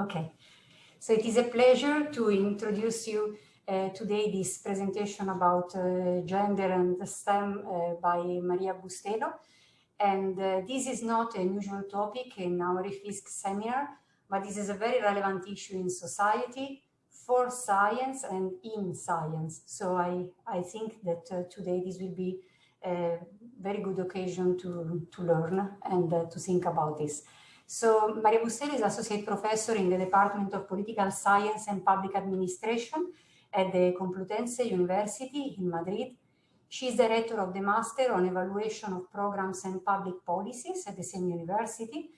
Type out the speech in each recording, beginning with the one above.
Okay, so it is a pleasure to introduce you uh, today this presentation about uh, gender and STEM uh, by Maria Bustelo. And uh, this is not a usual topic in our IFISC seminar, but this is a very relevant issue in society, for science and in science. So I, I think that uh, today this will be a very good occasion to, to learn and uh, to think about this. So Maria Bustelo is Associate Professor in the Department of Political Science and Public Administration at the Complutense University in Madrid. She is Director of the Master on Evaluation of Programs and Public Policies at the same university,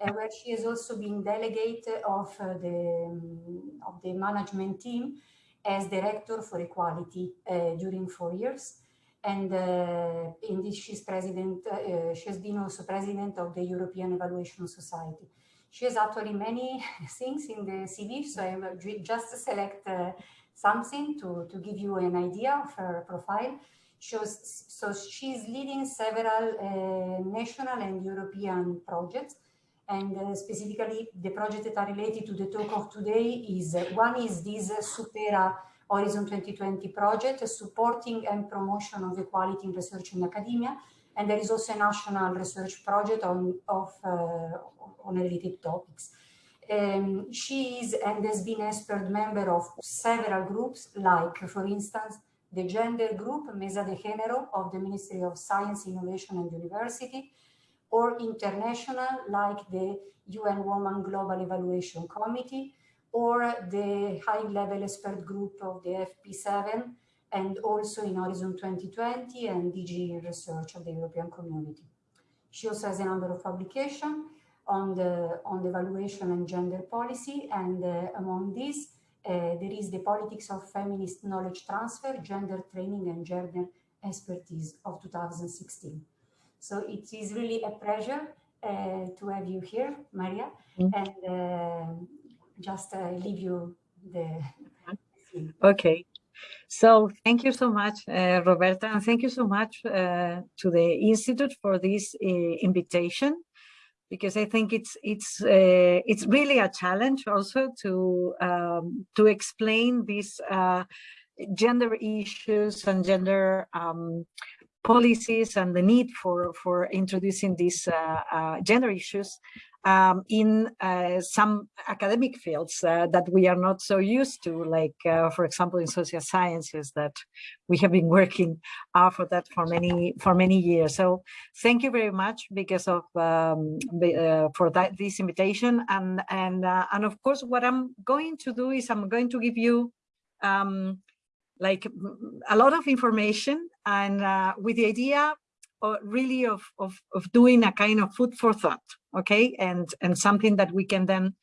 uh, where she has also been delegate of, uh, the, um, of the management team as Director for Equality uh, during four years and uh, in this she's president, uh, she has been also president of the European Evaluation Society. She has actually many things in the CV, so I will just select uh, something to, to give you an idea of her profile. Shows, so she's leading several uh, national and European projects, and uh, specifically the projects that are related to the talk of today is, uh, one is this Supera Horizon 2020 project supporting and promotion of equality in research and academia. And there is also a national research project on, of, uh, on related topics. Um, she is and has been expert member of several groups, like, for instance, the gender group Mesa de Género of the Ministry of Science, Innovation and University, or international, like the UN Women Global Evaluation Committee, or the high-level expert group of the FP7 and also in Horizon 2020 and DG Research of the European Community. She also has a number of publications on the, on the evaluation and gender policy and uh, among these uh, there is the politics of feminist knowledge transfer, gender training and gender expertise of 2016. So it is really a pleasure uh, to have you here, Maria, mm -hmm. and uh, just uh, leave you the. Okay. So thank you so much, uh, Roberta, and thank you so much uh, to the Institute for this uh, invitation, because I think it's it's uh, it's really a challenge also to um, to explain these uh, gender issues and gender um, policies and the need for for introducing these gender issues um, in uh, some academic fields uh, that we are not so used to, like, uh, for example, in social sciences that we have been working uh, for that for many for many years. So thank you very much because of um, uh, for that this invitation and and uh, and of course what I'm going to do is I'm going to give you um, like a lot of information and with the idea really of, of, of doing a kind of food for thought, okay? And, and something that we can then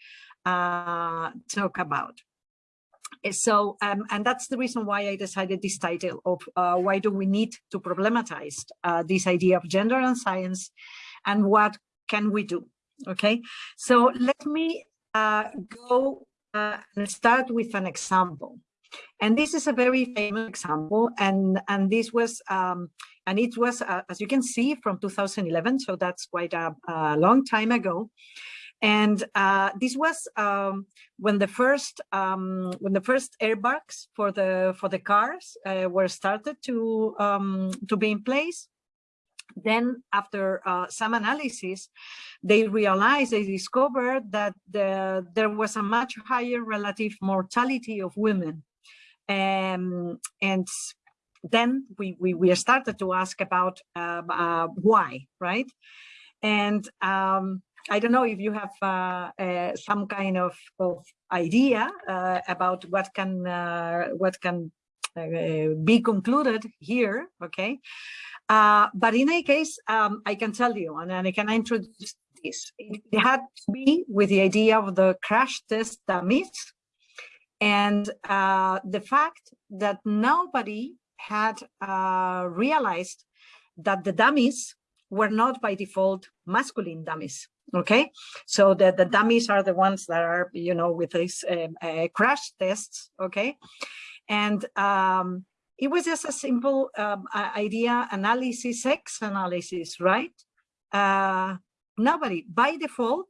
uh, talk about. Eh, so, um, and that's the reason why I decided this title of uh, why do we need to problematize uh, this idea of gender and science and what can we do, okay? So let me uh, go uh, and start with an example. And this is a very famous example, and, and this was um, and it was, uh, as you can see, from 2011, so that's quite a, a long time ago. And uh, this was um, when the first um, when the first airbags for the for the cars uh, were started to um, to be in place. Then, after uh, some analysis, they realized they discovered that the, there was a much higher relative mortality of women, um, and then we, we, we started to ask about uh, uh, why, right? And um, I don't know if you have uh, uh some kind of, of idea uh, about what can uh, what can be concluded here, okay? but in any case, um, I can tell you, and, and I can introduce this. It had to be with the idea of the crash test dummies and uh, the fact that nobody had uh, realized that the dummies were not by default masculine dummies okay? So the the dummies are the ones that are you know with these uh, uh, crash tests okay? And um, it was just a simple um, idea analysis sex analysis right? Uh, nobody by default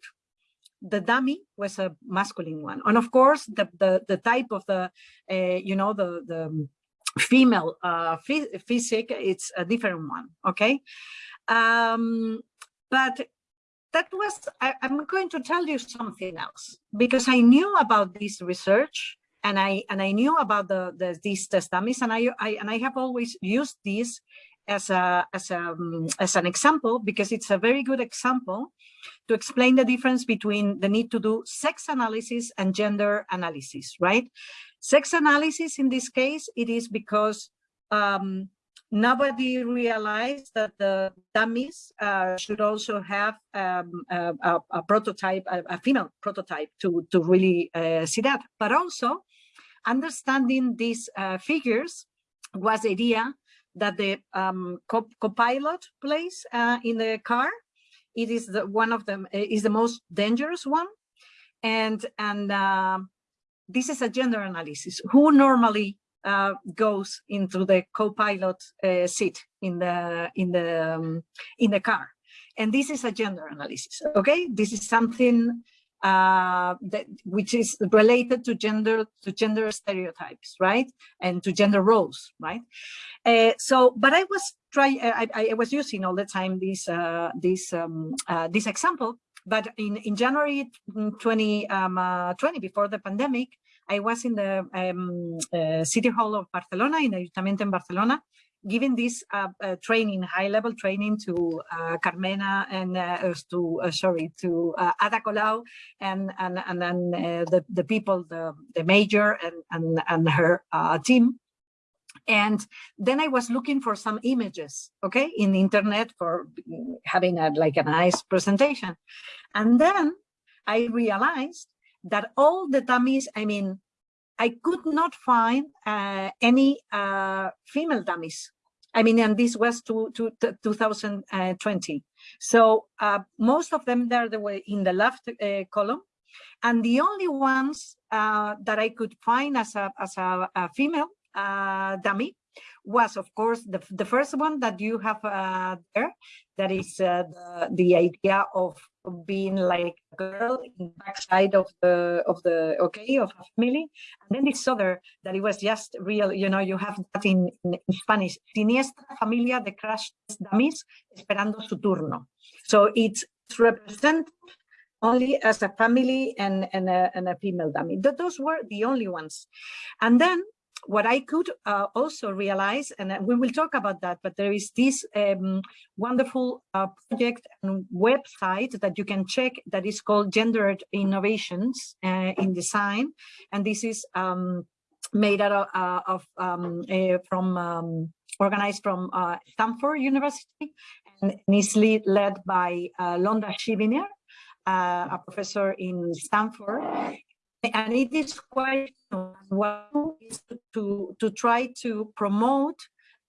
the dummy was a masculine one. And of course, the, the, the type of the, uh, you know, the, the female uh, physique, it's a different one, okay? Um, but that was, I, am going to tell you something else, because I knew about this research and I and I knew about the, the these test dummies and I, I and I have always used this as a as a um, as an example because it's a very good example to explain the difference between the need to do sex analysis and gender analysis, right? Sex analysis in this case, it is because um, nobody realized that the dummies uh, should also have um, a, a, prototype, a, a, female prototype to, to really uh, see that. But also understanding these uh, figures was the idea that the um, co-pilot co plays uh, in the car. It is the, one of them uh, is the most dangerous one. And, and uh, this is a gender analysis. Who normally uh, goes into the co-pilot uh, seat in the in the um, in the car, and this is a gender analysis. Okay, this is something uh, that which is related to gender to gender stereotypes, right, and to gender roles, right. Uh, so, but I was trying, I, I, was using all the time this uh, this um, uh, this example. But in in January 2020, um, uh, before the pandemic, I was in the um, uh, City Hall of Barcelona, in Ayuntamiento in Barcelona, giving this uh, uh, training, high-level training to uh, Carmena and to sorry to Ada Colau and and and then the the people, the the major and and and her team. And then I was looking for some images, okay, in the internet for having a, like a nice presentation. And then I realized that all the dummies, I mean, I could not find uh, any uh, female dummies. I mean, and this was to, to, to 2020. So uh, most of them there they were in the left uh, column. And the only ones uh, that I could find as a, as a, a female uh, dummy was, of course, the, the first one that you have uh, there. That is uh, the, the idea of being like a girl in the backside of the of the okay of a family. And then this other that it was just real you know you have that in, in, in spanish. Siniestra familia de crash dummies esperando su turno. So it's represented only as a family and and a, and a female dummy. Those were the only ones. And then what I could uh, also realize, and we will talk about that, but there is this um, wonderful uh, project and website that you can check that is called Gendered Innovations uh, in Design. And this is um, made out of, uh, um, from um, organized from uh, Stanford University and is led by uh, Londa Schiebinger, a professor in Stanford and it is quite well to to try to promote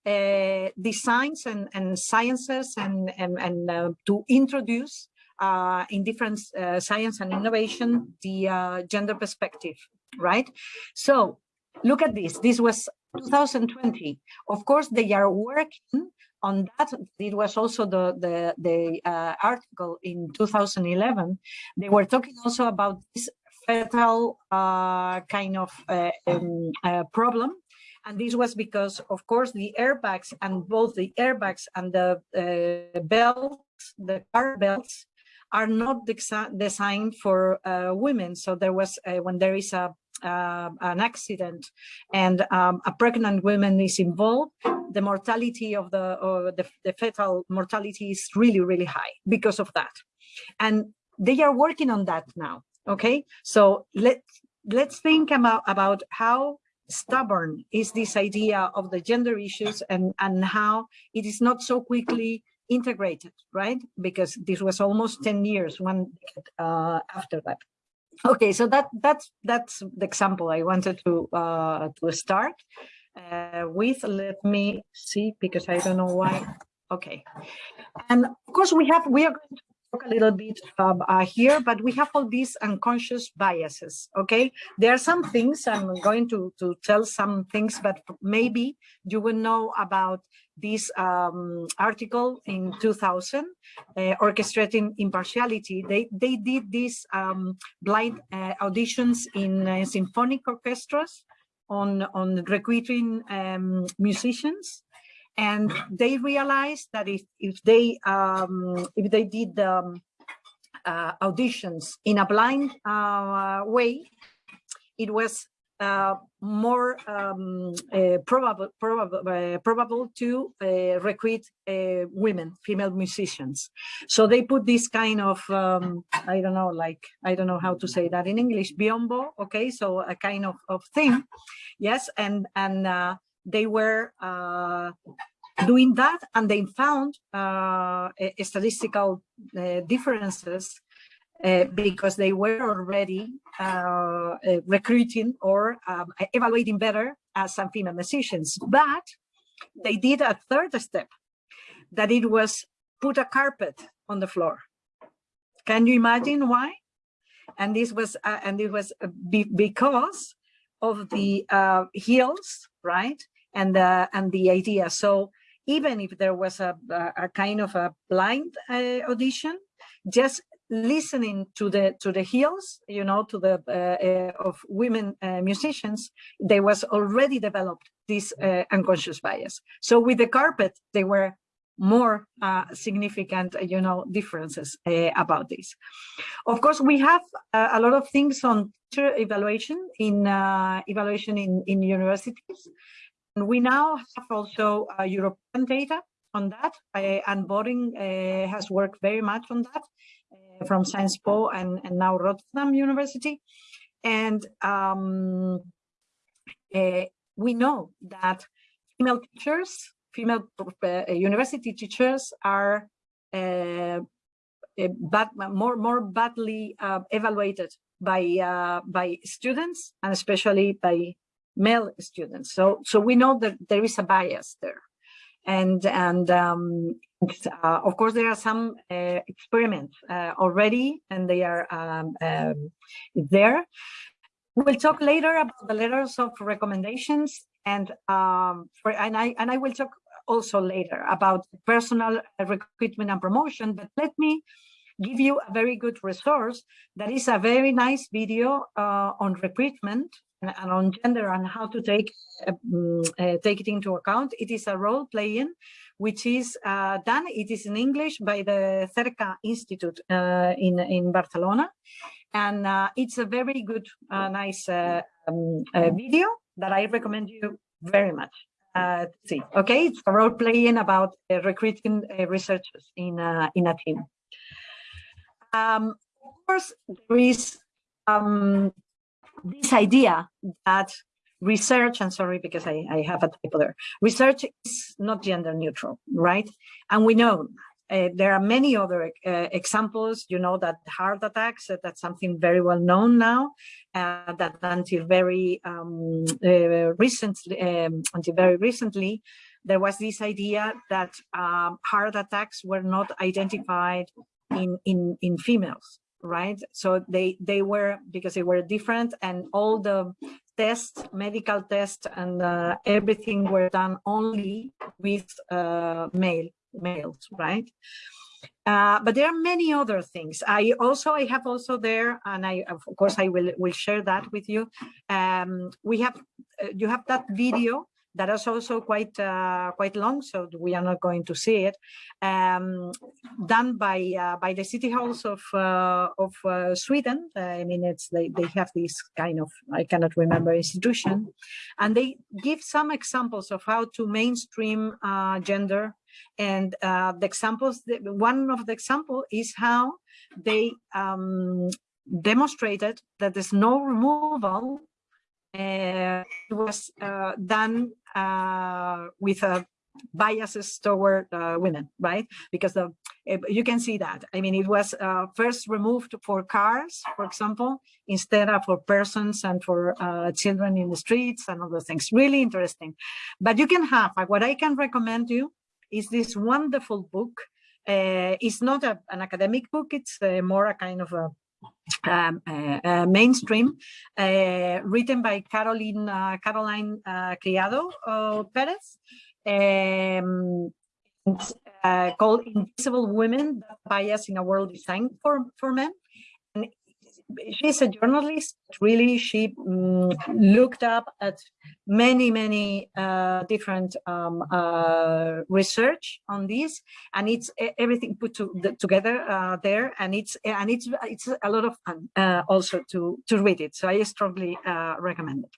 uh, designs and, and sciences and and, and uh, to introduce uh, in different uh, science and innovation the uh, gender perspective right? So look at this. This was 2020 of course they are working on that. It was also the the the uh, article in 2011 they were talking also about this fatal uh, kind of uh, um, uh, problem. And this was because, of course, the airbags and both the airbags and the uh, belts, the car belts, are not designed for uh, women. So there was, uh, when there is a an accident and um, a pregnant woman is involved, the mortality of the, or the, the fetal mortality is really, really high because of that. And they are working on that now. Okay, so let let's think about about how stubborn is this idea of the gender issues and and how it is not so quickly integrated, right? Because this was almost 10 years one uh, after that. Okay, so that that's that's the example I wanted to uh, to start uh, with. Let me see because I don't know why. Okay, and of course we have we are going to talk a little bit uh, here, but we have all these unconscious biases, okay? There are some things, I'm going to, to tell some things, but maybe you will know about this um, article in 2000, uh, Orchestrating Impartiality. They, they did these um, blind uh, auditions in uh, symphonic orchestras on, on recruiting um, musicians and they realized that if if they um, if they did um, uh, auditions in a blind uh, way, it was uh, more um, uh, probable probable uh, probable to uh, recruit women, female musicians. So they put this kind of um, I don't know, like I don't know how to say that in English, biombo. Okay, so a kind of of thing, yes, and and they were uh, doing that and they found uh, statistical uh, differences uh, because they were already uh, uh, recruiting or um, evaluating better as some female musicians. But they did a third step, that it was put a carpet on the floor. Can you imagine why? And this was and it was be because of the heels, right? And the and the idea. So even if there was a, a kind of a blind uh, audition, just listening to the to the heels, you know, to the uh, uh, of women uh, musicians, there was already developed this uh, unconscious bias. So with the carpet, they were more uh, significant, you know, differences uh, about this. Of course, we have uh, a lot of things on evaluation in uh, evaluation in, in universities. We now have also uh, European data on that, uh, and Boring uh, has worked very much on that uh, from Sciences Po and, and now Rotterdam University. And um, uh, we know that female teachers, female uh, university teachers are bad, more more badly evaluated by by students and especially by male students. So, so we know that there is a bias there. And, and um, uh, of course, there are some uh, experiments uh, already, and they are um, um, there. We'll talk later about the letters of recommendations, and um, for, and I and I will talk also later about personal recruitment and promotion. But let me give you a very good resource that is a very nice video uh, on recruitment and on gender and how to take uh, mm, uh, take it into account. It is a role playing, which is uh, done. It is in English by the Cerca Institute uh, in in Barcelona, and uh, it's a very good, uh, nice um, video that I recommend you very much. see, okay, it's a role playing about recruiting researchers in in a team. Um, of course, there is um, this idea that research, I'm sorry because I, I have a typo there, research is not gender neutral, right? And we know uh, there are many other uh, examples, you know, that heart attacks, uh, that's something very well known now, uh, that until very um, uh, recently, um, until very recently, there was this idea that um, heart attacks were not identified in, in, in females right? So they they were because they were different, and all the tests, medical tests, and uh, everything were done only with uh, male males, right? Uh, but there are many other things. I also I have also there, and I of course I will will share that with you. Um, we have uh, you have that video that is also quite uh, quite long, so we are not going to see it. Um, done by uh, by the city halls of uh, of uh, Sweden. I mean, it's they they have this kind of I cannot remember institution, and they give some examples of how to mainstream uh, gender. And uh, the examples, one of the example is how they um, demonstrated that there's no removal uh, it was uh, done uh, with biases toward women, right? Because the, you can see that. I mean, it was first removed for cars, for example, instead of for persons and for children in the streets and other things. Really interesting. But you can have, what I can recommend you is this wonderful book uh, is not a, an academic book, it's uh, more a kind of a um, uh, uh, mainstream, uh, written by Caroline, Caroline Criado Perez, um, called Invisible Women, Bias in a World Designed for, for Men she's a journalist. Really, she um, looked up at many, many uh, different um, uh, research on this, and it's everything put to the, together uh, there, and it's and it's it's a lot of fun uh, also to to read it. So I strongly uh, recommend it.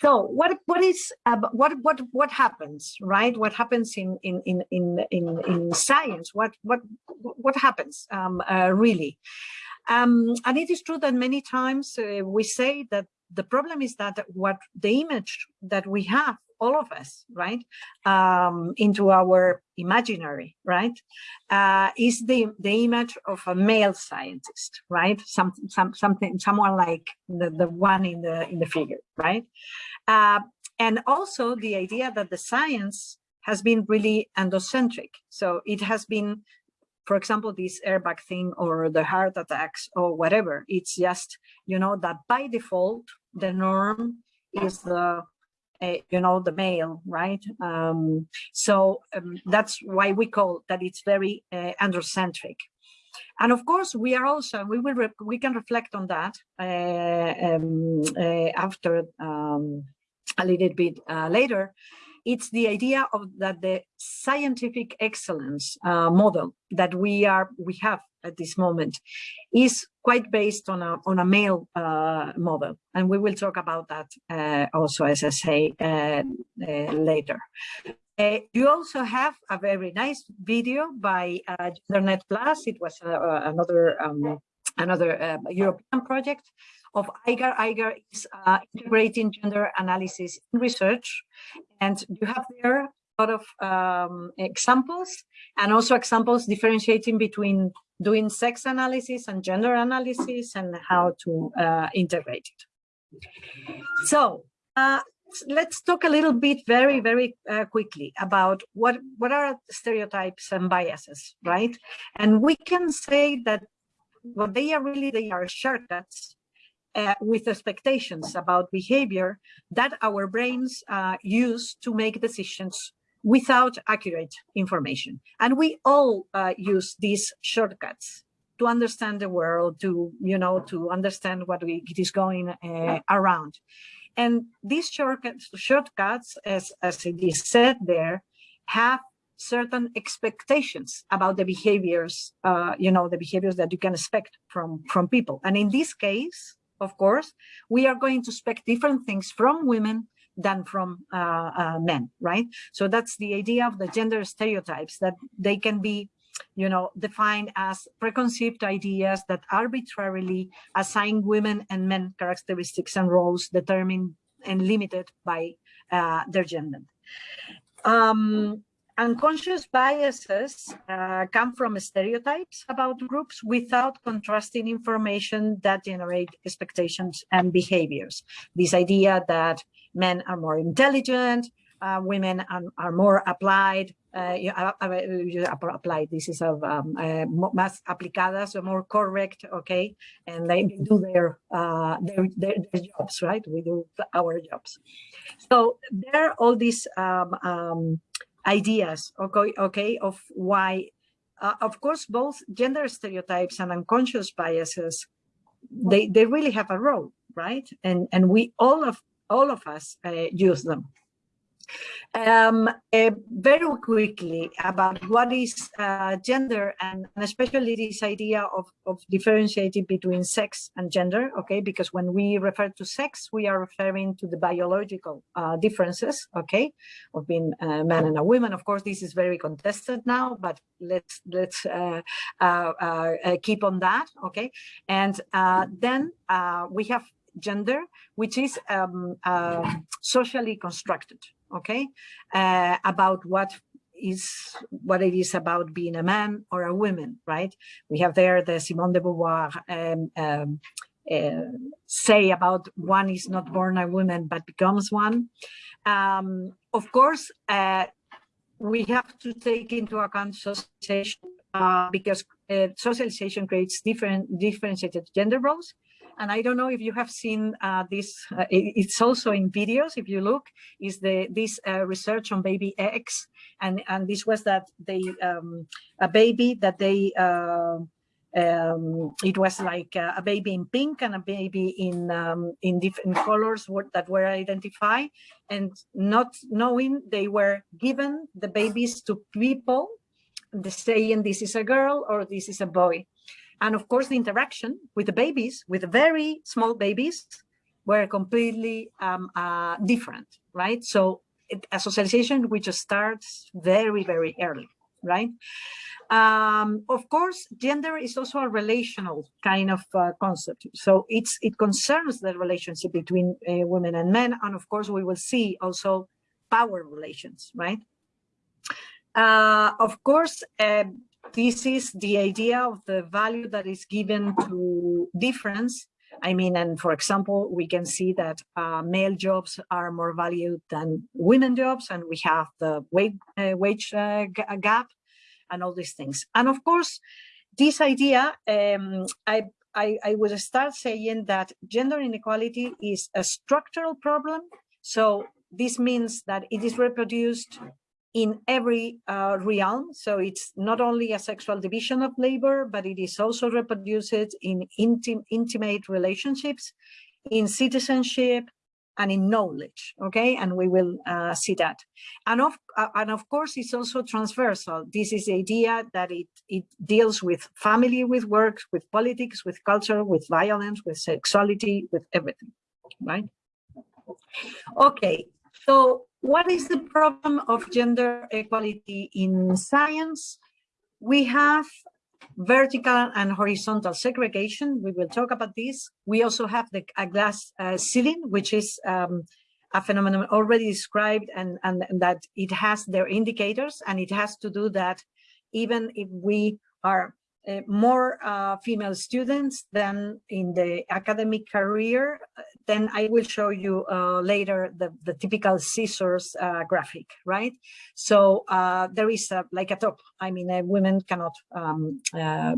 So what what is what what what happens right? What happens in in in in in, in science? What what what happens um, uh, really? Um, and it is true that many times uh, we say that the problem is that what the image that we have, all of us, right, um, into our imaginary, right, uh, is the the image of a male scientist, right, some, some something someone like the the one in the in the figure, right, uh, and also the idea that the science has been really androcentric, so it has been for example, this airbag thing or the heart attacks or whatever. It's just, you know, that by default, the norm is the, uh, you know, the male, right? Um, so um, that's why we call that it's very uh, androcentric. And of course, we are also, we will, we can reflect on that uh, um, after um, a little bit uh, later, it's the idea of that the scientific excellence uh, model that we are we have at this moment is quite based on a on a male uh, model, and we will talk about that uh, also, as I say uh, uh, later. Uh, you also have a very nice video by GENDER-NET Plus. It was another um, another European project of IGAR. IGAR is uh, integrating gender analysis in research. And you have there a lot of um, examples and also examples differentiating between doing sex analysis and gender analysis and how to uh, integrate it. So uh, let's talk a little bit very, very uh, quickly about what, what are stereotypes and biases, right? And we can say that what they are really, they are shortcuts uh, with expectations about behavior that our brains uh, use to make decisions without accurate information. And we all uh, use these shortcuts to understand the world, to, you know, to understand what we, it is going uh, around. And these shortcuts, shortcuts as, as it is said there, have certain expectations about the behaviors, uh, you know, the behaviors that you can expect from, from people. And in this case, of course, we are going to expect different things from women than from uh, uh, men, right? So that's the idea of the gender stereotypes that they can be, you know, defined as preconceived ideas that arbitrarily assign women and men characteristics and roles determined and limited by uh, their gender. Um, Unconscious biases uh, come from stereotypes about groups without contrasting information that generate expectations and behaviors. This idea that men are more intelligent, uh, women are, are, more applied, uh, you, uh, uh applied, this is of um, uh, más aplicadas, so more correct, okay, and they do their, their, their, their, jobs, right? We do our jobs. So there are all these um, um, ideas, okay, okay of why, uh, of course, both gender stereotypes and unconscious biases, they, they really have a role, right? And, and we, all of, all of us uh, use them. Um, uh, very quickly about what is uh, gender and, and, especially this idea of, of differentiating between sex and gender, okay, because when we refer to sex, we are referring to the biological uh, differences, okay, of being a man and a woman. Of course, this is very contested now, but let's let's uh, uh, uh, keep on that, okay. And then we have gender, which is um, socially constructed, okay, uh, about what is what it is about being a man or a woman, right? We have there the Simone de Beauvoir um, um, uh, say about one is not born a woman but becomes one. Um, of course, uh, we have to take into account socialization uh, because uh, socialization creates different differentiated gender roles. And I don't know if you have seen uh, this, uh, it's also in videos, if you look, is the this uh, research on baby X. And, and this was that they, um, a baby that they, uh, um, it was like a, a, baby in pink and a baby in um, in different colors that were identified and not knowing they were given the babies to people saying this is a girl or this is a boy and of course the interaction with the babies with the very small babies were completely um, uh, different right so it, a socialization which starts very very early right um, of course, gender is also a relational kind of uh, concept. So it's it concerns the relationship between uh, women and men. And of course, we will see also power relations, right? Uh, of course, um, this is the idea of the value that is given to difference. I mean, and for example, we can see that uh, male jobs are more valued than women jobs, and we have the wage, uh, wage uh, gap and all these things. And of course, this idea, um, I, I, I would start saying that gender inequality is a structural problem. So this means that it is reproduced in every uh, realm. So it's not only a sexual division of labor, but it is also reproduced in intim intimate relationships, in citizenship, and in knowledge okay? And we will uh, see that. And of uh, and of course it's also transversal. This is the idea that it it deals with family with work with politics with culture with violence with sexuality with everything right? Okay so what is the problem of gender equality in science we have vertical and horizontal segregation. We will talk about this. We also have the a glass uh, ceiling, which is um, a phenomenon already described and, and, and that it has their indicators and it has to do that even if we are uh, more uh, female students than in the academic career, then I will show you uh, later the, the typical scissors uh, graphic, right? So uh, there is a, like a top. I mean, women cannot um,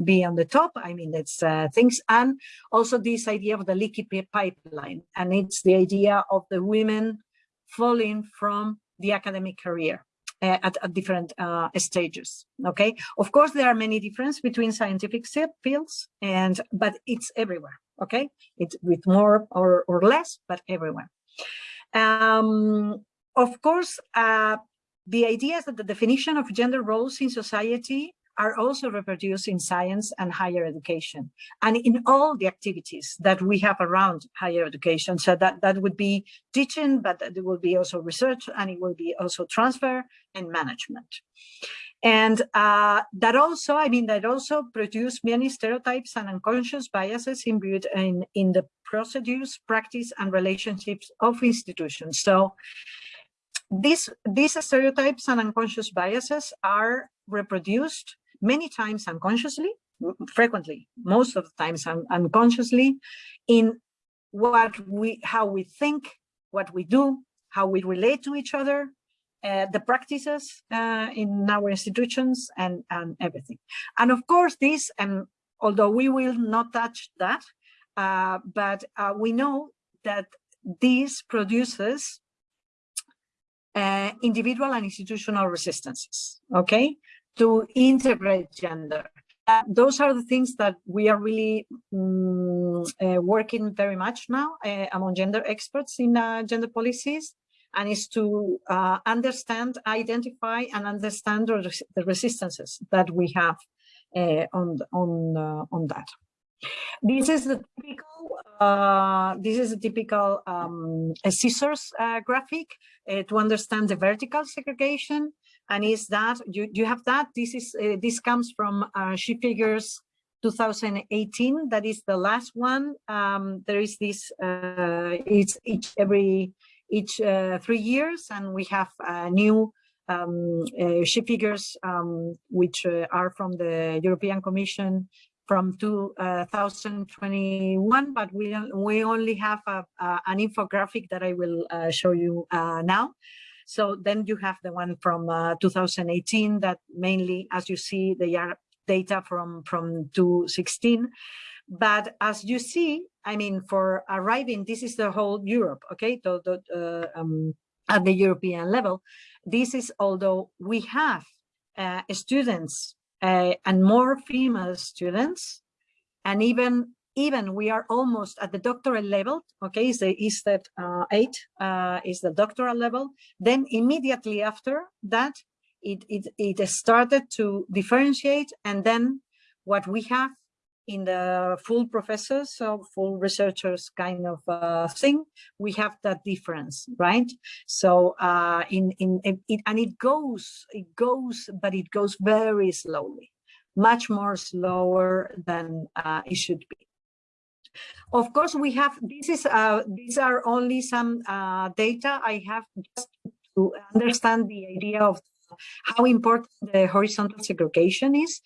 be on the top. I mean, that's things. And also this idea of the leaky pipeline. And it's the idea of the women falling from the academic career. Uh, at, at, different uh, stages. Okay, of course there are many differences between scientific fields, and but it's everywhere. Okay, it's with more or or less, but everywhere. Um, of course, uh, the idea is that the definition of gender roles in society are also reproduced in science and higher education and in all the activities that we have around higher education. So that, that would be teaching, but it will be also research and it will be also transfer and management. And uh, that also, I mean, that also produce many stereotypes and unconscious biases imbued in, in the procedures, practice, and relationships of institutions. So these, these stereotypes and unconscious biases are reproduced many times unconsciously, frequently, most of the times un unconsciously, in what we, how we think, what we do, how we relate to each other, uh, the practices uh, in our institutions and, and everything. And of course, this, and although we will not touch that, uh, but uh, we know that this produces uh, individual and institutional resistances, okay? To integrate gender. Uh, those are the things that we are really um, uh, working very much now uh, among gender experts in uh, gender policies and is to uh, understand, identify and understand the resistances that we have uh, on, on, on that. This is the typical, this is a typical um, a scissors graphic to understand the vertical segregation and is that you you have that this is uh, this comes from uh, she figures 2018 that is the last one. Um, there is this uh, it's each every each uh, three years and we have new um, uh, she figures um, which uh, are from the European Commission from 2021 but we we only have a, an infographic that I will show you now So then you have the one from uh, 2018 that mainly, as you see, they are data from, from 2016. But as you see, I mean, for arriving, this is the whole Europe, okay, to, uh, um, at the European level. This is although we have uh, students uh, and more female students, and even even we are almost at the doctoral level, okay, is the is that uh, eight uh, is the doctoral level. Then immediately after that, it, it, it started to differentiate. And then what we have in the full professors, so full researchers kind of uh, thing, we have that difference, right? So uh, in in it, and it goes, it goes, but it goes very slowly, much more slower than uh, it should be. Of course, we have this is uh, these are only some uh, data I have just to understand the idea of how important the horizontal segregation is.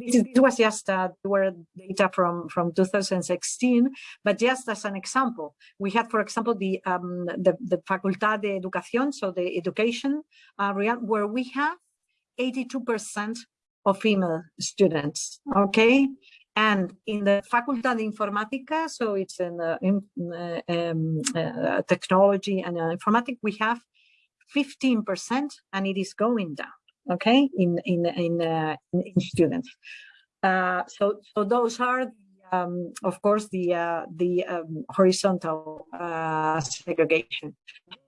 This, is, this was just uh, were data from, from 2016, but just as an example, we had, for example, the um, the, the Facultad de Educación, so the education area, where we have 82% of female students, okay? And in the Facultad de Informática, so it's in, uh, in um, uh, technology and uh, informatics, we have 15% and it is going down, okay, in, in, in, uh, in students. Uh, so, so those are, um, of course, the, uh, the um, horizontal uh, segregation.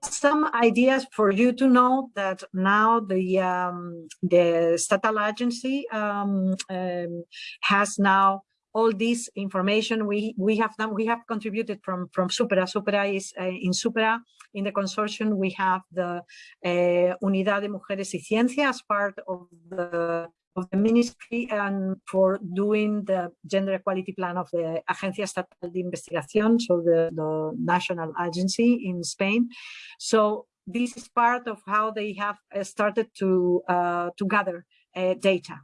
Some ideas for you to know that now the, um, the Estatal Agency um, um, has now all this information we we have done we have contributed from from supera supera is uh, in supera in the consortium we have the uh, unidad de mujeres y ciencia as part of the of the ministry and for doing the gender equality plan of the Agencia Estatal de Investigación, so the, the national agency in Spain. So this is part of how they have uh, started to uh, to gather uh, data.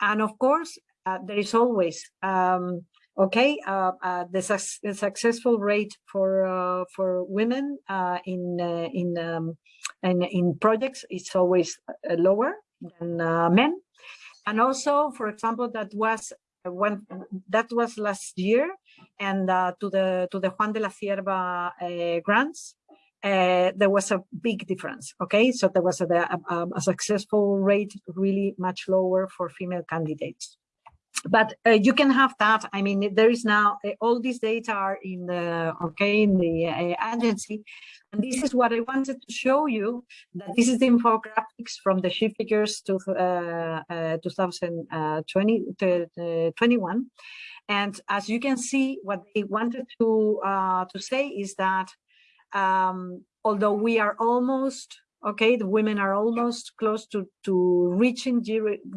And of course, uh, there is always um, okay uh, uh, the, su the, successful rate for uh, for women uh, in uh, in, um, in, in projects is always lower than men and also for example that was when that was last year and to the to the Juan de la Cierva grants uh, there was a big difference. Okay, so there was a, a, a, successful rate really much lower for female candidates but uh, you can have that. I mean, there is now uh, all these data are in the okay in the uh, agency, and this is what I wanted to show you. That this is the infographics from the she figures to uh, uh, 2020 to 21, and as you can see, what they wanted to uh, to say is that um, although we are almost okay, the women are almost close to to reaching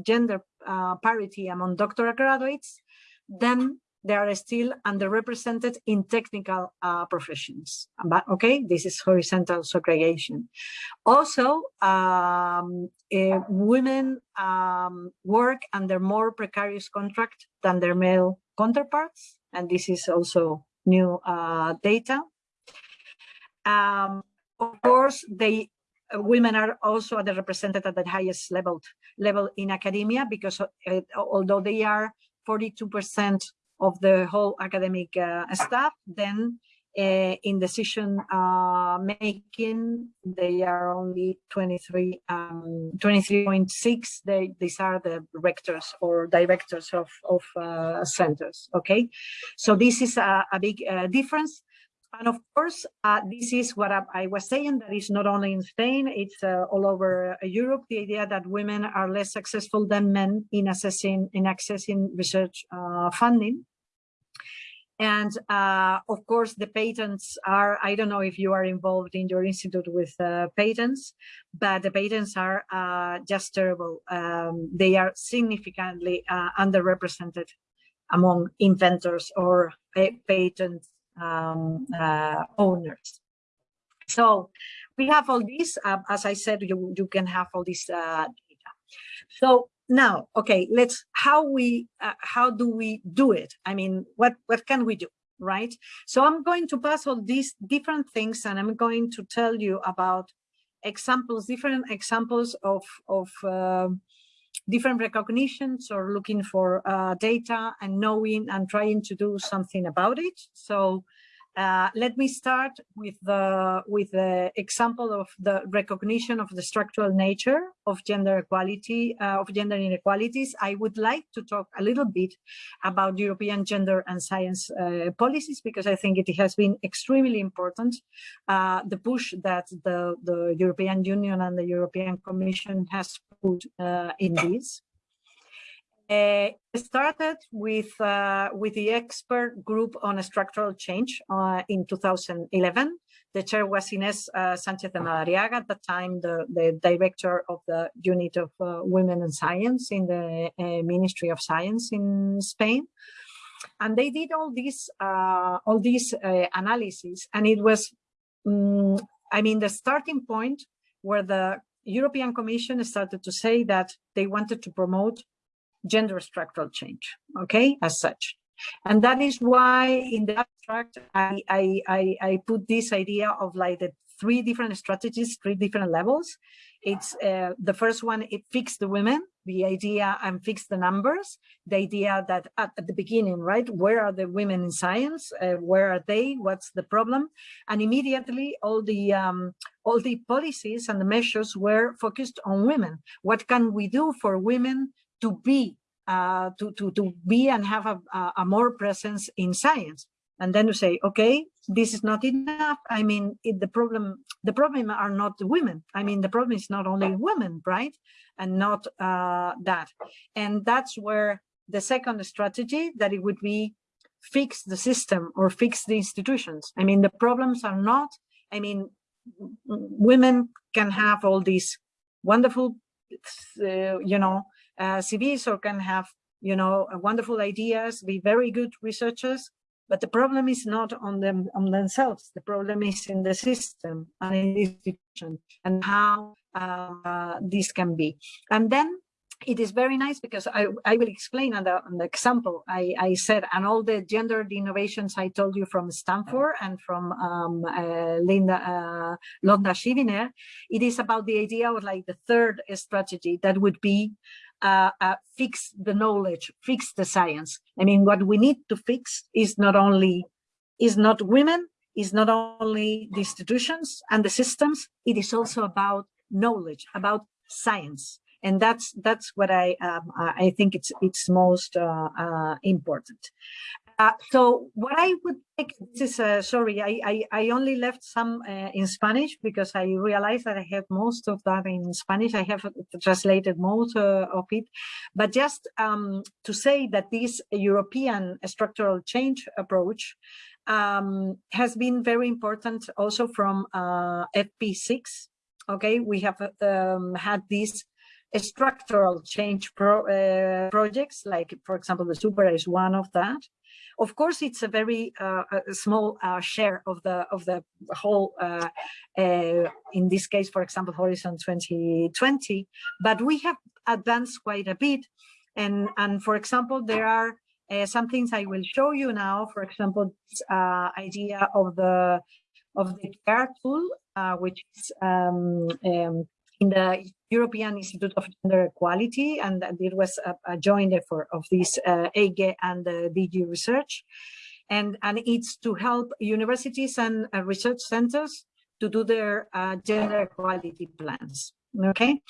gender uh, parity among doctoral graduates, then they are still underrepresented in technical uh, professions. But okay, this is horizontal segregation. Also, um, uh, women um, work under more precarious contract than their male counterparts, and this is also new uh, data. Um, of course, they women are also underrepresented at the highest level level in academia because uh, although they are 42% of the whole academic uh, staff, then uh, in decision uh, making, they are only 23, um, 23.6. They, these are the rectors or directors of, of centers. Okay, so this is a, a big difference. And of course, uh, this is what I, I, was saying, that is not only in Spain, it's uh, all over Europe, the idea that women are less successful than men in assessing, in accessing research uh, funding. And uh, of course, the patents are, I don't know if you are involved in your institute with uh, patents, but the patents are just terrible. Um, they are significantly underrepresented among inventors or patent um, uh, owners. So we have all this, uh, as I said, you, you can have all this uh, data. So now, okay, let's, how we, uh, how do we do it? I mean, what, what can we do, right? So I'm going to pass all these different things and I'm going to tell you about examples, different examples of, of uh, different recognitions or looking for uh, data and knowing and trying to do something about it. So uh, let me start with the with the example of the recognition of the structural nature of gender equality uh, of gender inequalities. I would like to talk a little bit about European gender and science uh, policies because I think it has been extremely important. Uh, the push that the the European Union and the European Commission has put uh, in this. Uh, started with uh, with the expert group on structural change uh, in 2011. The chair was Ines uh, Sanchez de Madariaga, at the time the, the director of the unit of uh, women and science in the uh, Ministry of Science in Spain. And they did all these all these analysis, and it was, um, I mean, the starting point where the European Commission started to say that they wanted to promote gender structural change, okay, as such. And that is why in the abstract, I, I, I, I put this idea of like the three different strategies, three different levels. It's uh, the first one, it fix the women, the idea and fix the numbers, the idea that at, at the beginning, right, where are the women in science? Uh, where are they? What's the problem? And immediately all the um, all the policies and the measures were focused on women. What can we do for women to be uh, to, to, to be and have a, a, more presence in science. And then to say, okay, this is not enough. I mean, it, the problem the problem are not the women. I mean, the problem is not only women, right? And not uh, that. And that's where the second strategy that it would be fix the system or fix the institutions. I mean, the problems are not, I mean, women can have all these wonderful, uh, you know, uh, CVs or can have, you know, wonderful ideas, be very good researchers, but the problem is not on them on themselves. The problem is in the system and in the institution and how uh, this can be. And then it is very nice because I, I will explain on the, on the example I, I said and all the gendered innovations I told you from Stanford and from um, uh, Linda uh, Londa Schiebinger, it is about the idea of like the third strategy that would be uh, uh, fix the knowledge, fix the science. I mean, what we need to fix is not only is not women, is not only the institutions and the systems, it is also about knowledge, about science. And that's that's what I um, I think it's it's most uh, uh, important. Uh, so what I would take this is uh, sorry, I, I, I only left some uh, in Spanish because I realized that I have most of that in Spanish. I have translated most uh, of it, but just um, to say that this European structural change approach um, has been very important also from uh, FP6. Okay, we have um, had these structural change pro, uh, projects, like for example, the Super is one of that. Of course, it's a very uh, a small uh, share of the of the whole. Uh, uh, in this case, for example, Horizon 2020, but we have advanced quite a bit. And and for example, there are uh, some things I will show you now. For example, idea of the of the GEAR tool, which is um, um, in the European Institute of Gender Equality, and it was a, a joint effort of this uh, EIGE and the DG Research. And, and it's to help universities and uh, research centers to do their uh, gender equality plans. Okay,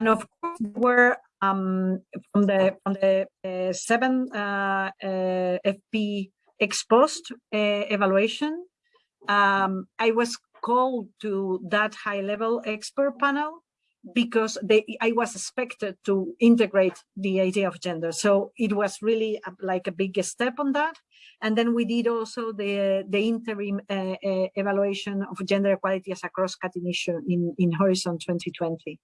and of course, we're um, from the from the uh, seven uh, uh, FP ex post uh, evaluation. Um, I was called to that high level expert panel because they, I was expected to integrate the idea of gender. So it was really a, like a big step on that. And then we did also the, the interim uh, uh, evaluation of gender equality as a cross-cutting issue in, in Horizon 2020.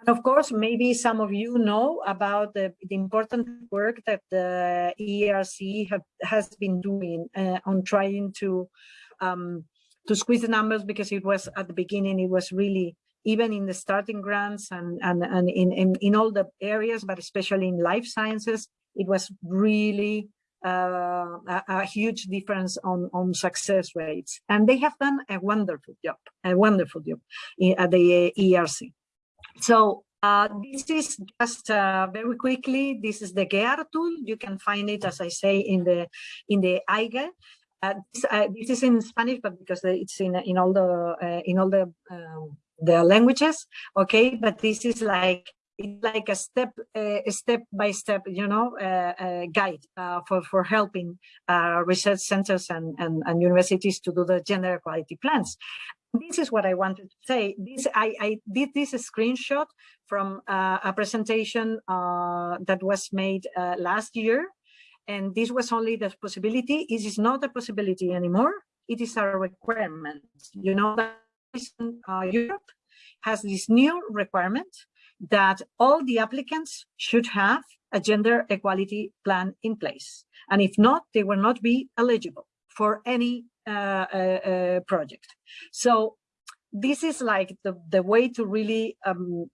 And of course, maybe some of you know about the, the important work that the ERC have, has been doing uh, on trying to um, to squeeze the numbers because it was at the beginning, it was really even in the starting grants and, and, and in, in, in all the areas, but especially in life sciences, it was really uh, a, a, huge difference on, on success rates. And they have done a wonderful job, a wonderful job in, at the ERC. So uh, this is just uh, very quickly, this is the GEAR tool. You can find it, as I say, in the in the EIGE. Uh, this, uh, this, is in Spanish, but because it's in in all the uh, in all the um, the languages, okay. But this is like like a step a step by step you know uh, guide uh, for for helping uh, research centers and, and, and universities to do the gender equality plans this is what i wanted to say this i i did this screenshot from uh, a presentation uh, that was made uh, last year and this was only the possibility it is not a possibility anymore it is a requirement you know that europe has this new requirement that all the applicants should have a gender equality plan in place. And if not, they will not be eligible for any uh, uh, uh, project. So this is like the, the way to really um,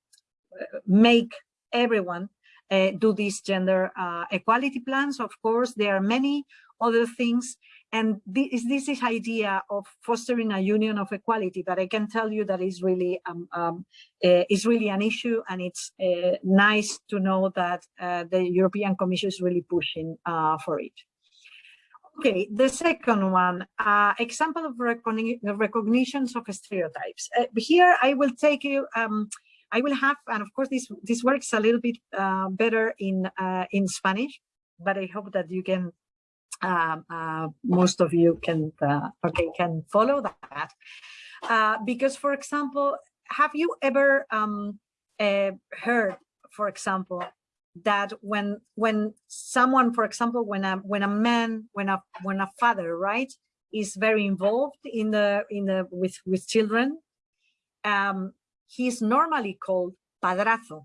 make everyone uh, do these gender uh, equality plans. Of course, there are many other things. And this, this is idea of fostering a union of equality but i can tell you that is really um, um, uh, is really an issue. And it's uh, nice to know that uh, the european commission is really pushing uh, for it. Okay the second one uh, example of recogni recognitions of stereotypes. Uh, here i will take you um, I will have, and of course, this this works a little bit better in in Spanish, but I hope that you can um, uh, most of you can uh, okay can follow that. Uh, because for example have you ever um, uh, heard for example that when when someone for example when a when a man when a when a father right is very involved in the in the with with children um he's normally called padrazo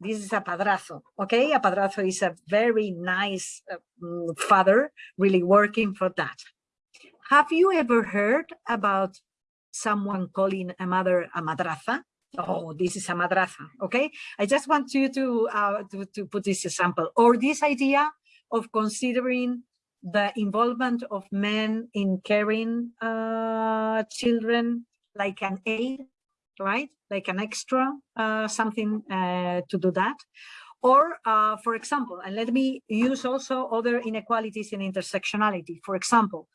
this is a padrazo, okay? A padrazo is a very nice uh, father, really working for that. Have you ever heard about someone calling a mother a madraza? Oh, this is a madraza, okay? I just want you to, uh, to, to put this example, or this idea of considering the involvement of men in caring uh, children like an aid right? Like an extra, uh, something uh, to do that. Or, uh, for example, and let me use also other inequalities in intersectionality. For example,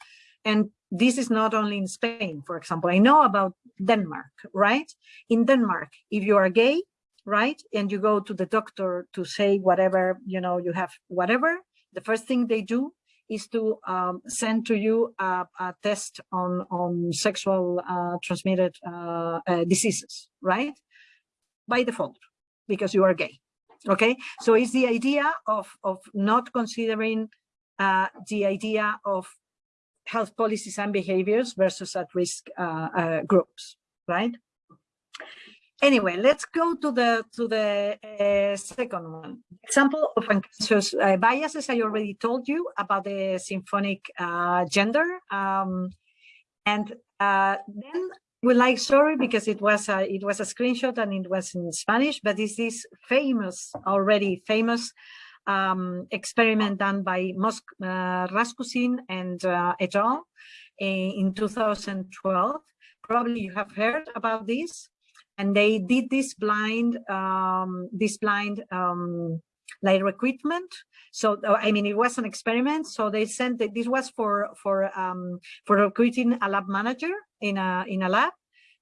and this is not only in Spain, for example, I know about Denmark, right? In Denmark, if you are gay, right, and you go to the doctor to say whatever, you know, you have whatever, the first thing they do is to um, send to you a, a, test on, on sexual uh, transmitted uh, uh, diseases, right? By default, because you are gay, okay? So it's the idea of, of not considering uh, the idea of health policies and behaviors versus at-risk uh, uh, groups, right? Anyway, let's go to the to the uh, second one. Example of unconscious uh, biases. I already told you about the symphonic uh, gender, um, and uh, then we like sorry because it was a, it was a screenshot and it was in Spanish, but this is famous already famous um, experiment done by Mosk uh, Racusin and uh, et al. in 2012. Probably you have heard about this and they did this blind um, this blind um, like recruitment so uh, i mean it was an experiment. So they sent it this was for for um, for recruiting a lab manager in a in a lab.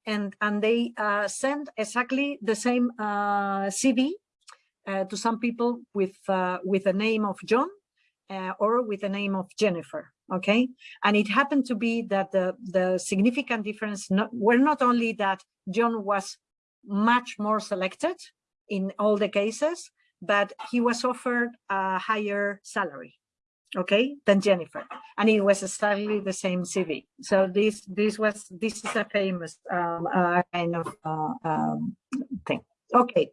And and they uh, sent exactly the same uh, cv uh, to some people with uh, with the name of john uh, or with the name of jennifer okay? And it happened to be that the the significant difference not, were not only that john was much more selected in all the cases but he was offered a higher salary okay than jennifer. And it was exactly the same cv so this this was this is a famous um, uh, kind of uh, um, thing. Okay.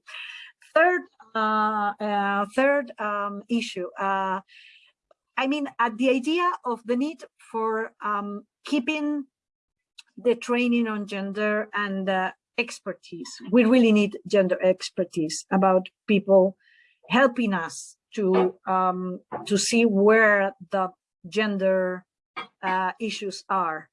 Third uh, uh third um, issue uh, I mean, at the idea of the need for um, keeping the training on gender and uh, expertise. We really need gender expertise about people helping us to um, to see where the gender uh, issues are.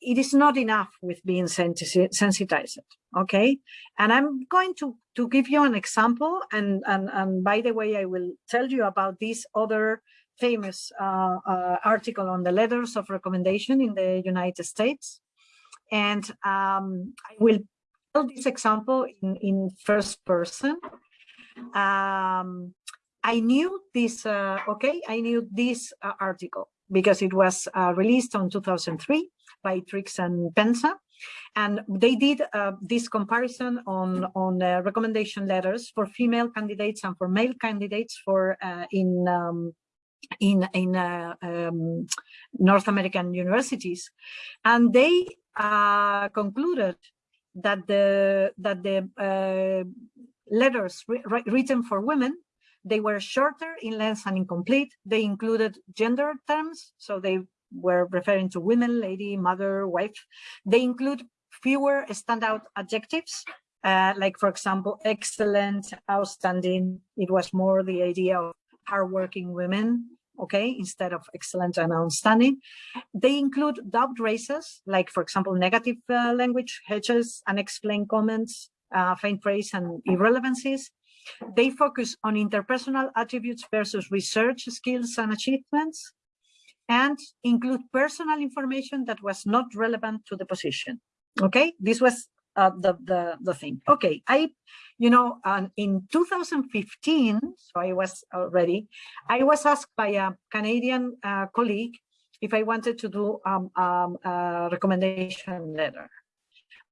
It is not enough with being sensitized, okay? And I'm going to, to give you an example, and, and, and by the way, I will tell you about this other famous uh, uh, article on the letters of recommendation in the United States. And um, I will tell this example in, in first person. Um, I knew this, uh, okay, I knew this uh, article because it was uh, released on 2003 by Trix and Psenka. And they did uh, this comparison on, on recommendation letters for female candidates and for male candidates for in um, in in uh, um, North American universities, and they uh, concluded that the that the letters written for women they were shorter in length and incomplete. They included gender terms, so they were referring to women, lady, mother, wife. They include fewer standout adjectives, uh, like, for example, excellent, outstanding. It was more the idea of hardworking women, okay, instead of excellent and outstanding. They include doubt raisers, like, for example, negative uh, language, hedges, unexplained comments, uh, faint praise and irrelevancies. They focus on interpersonal attributes versus research skills and achievements and include personal information that was not relevant to the position. Okay, this was uh, the, the, the thing. Okay, I, you know, um, in 2015, so I was already, I was asked by a Canadian uh, colleague if I wanted to do um, um, a recommendation letter.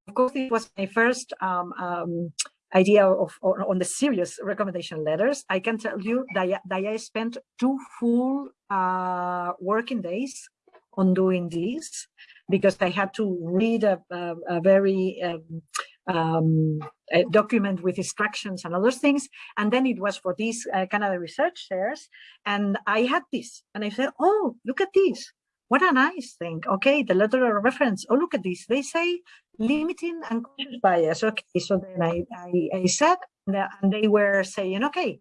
Of course, it was my first um, um, idea of on the serious recommendation letters, I can tell you that, that I spent two full uh, working days on doing this because I had to read a, a, a very um, um, a document with instructions and other things. And then it was for these uh, Canada Research Chairs. And I had this and I said, oh, look at this. What a nice thing. Okay, the letter of reference. Oh, look at this. They say limiting unconscious bias. Okay, so then I, I, I said, and they were saying, okay,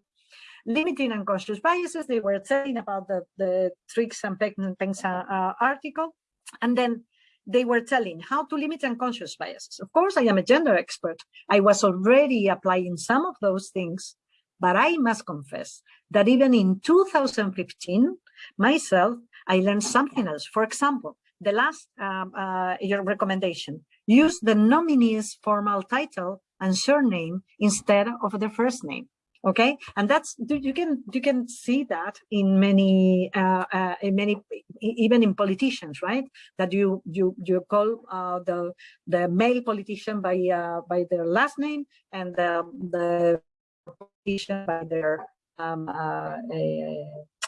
limiting unconscious biases. They were saying about the, the Trix and Psenka uh, article. And then they were telling how to limit unconscious biases. Of course, I am a gender expert. I was already applying some of those things, but I must confess that even in 2015, myself, I learned something else. For example, the last um, uh, your recommendation, use the nominee's formal title and surname instead of the first name. Okay, and that's you can you can see that in many uh, uh, in many even in politicians, right? That you you you call uh, the the male politician by uh, by their last name and the the politician by their um, uh,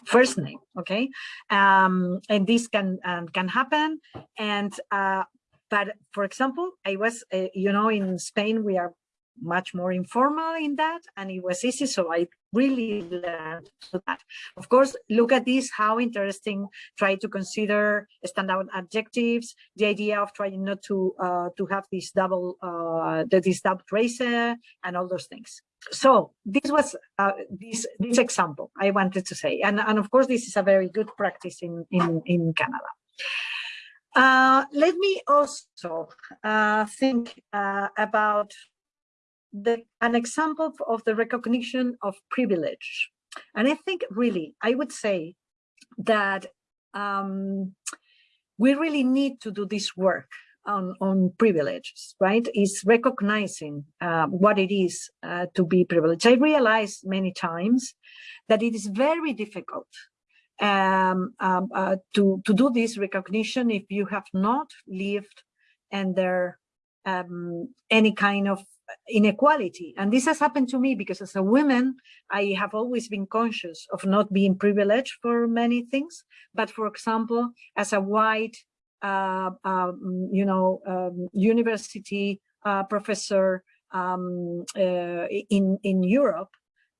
first name okay? Um, and this can um, can happen. And uh, but for example i was you know in spain we are much more informal in that and it was easy so i really learned that of course look at this how interesting try to consider standout adjectives the idea of trying not to uh, to have this double uh this double tracer and all those things so this was uh, this this example I wanted to say, and and of course this is a very good practice in in in Canada. Uh, let me also uh, think uh, about the an example of the recognition of privilege, and I think really I would say that um, we really need to do this work on, on privileges, right? Is recognizing uh, what it is uh, to be privileged. I realized many times that it is very difficult um, um, uh, to, to do this recognition if you have not lived under um, any kind of inequality. And this has happened to me because as a woman, I have always been conscious of not being privileged for many things. But for example, as a white uh, um, you know, um, university uh, professor um, uh, in in Europe,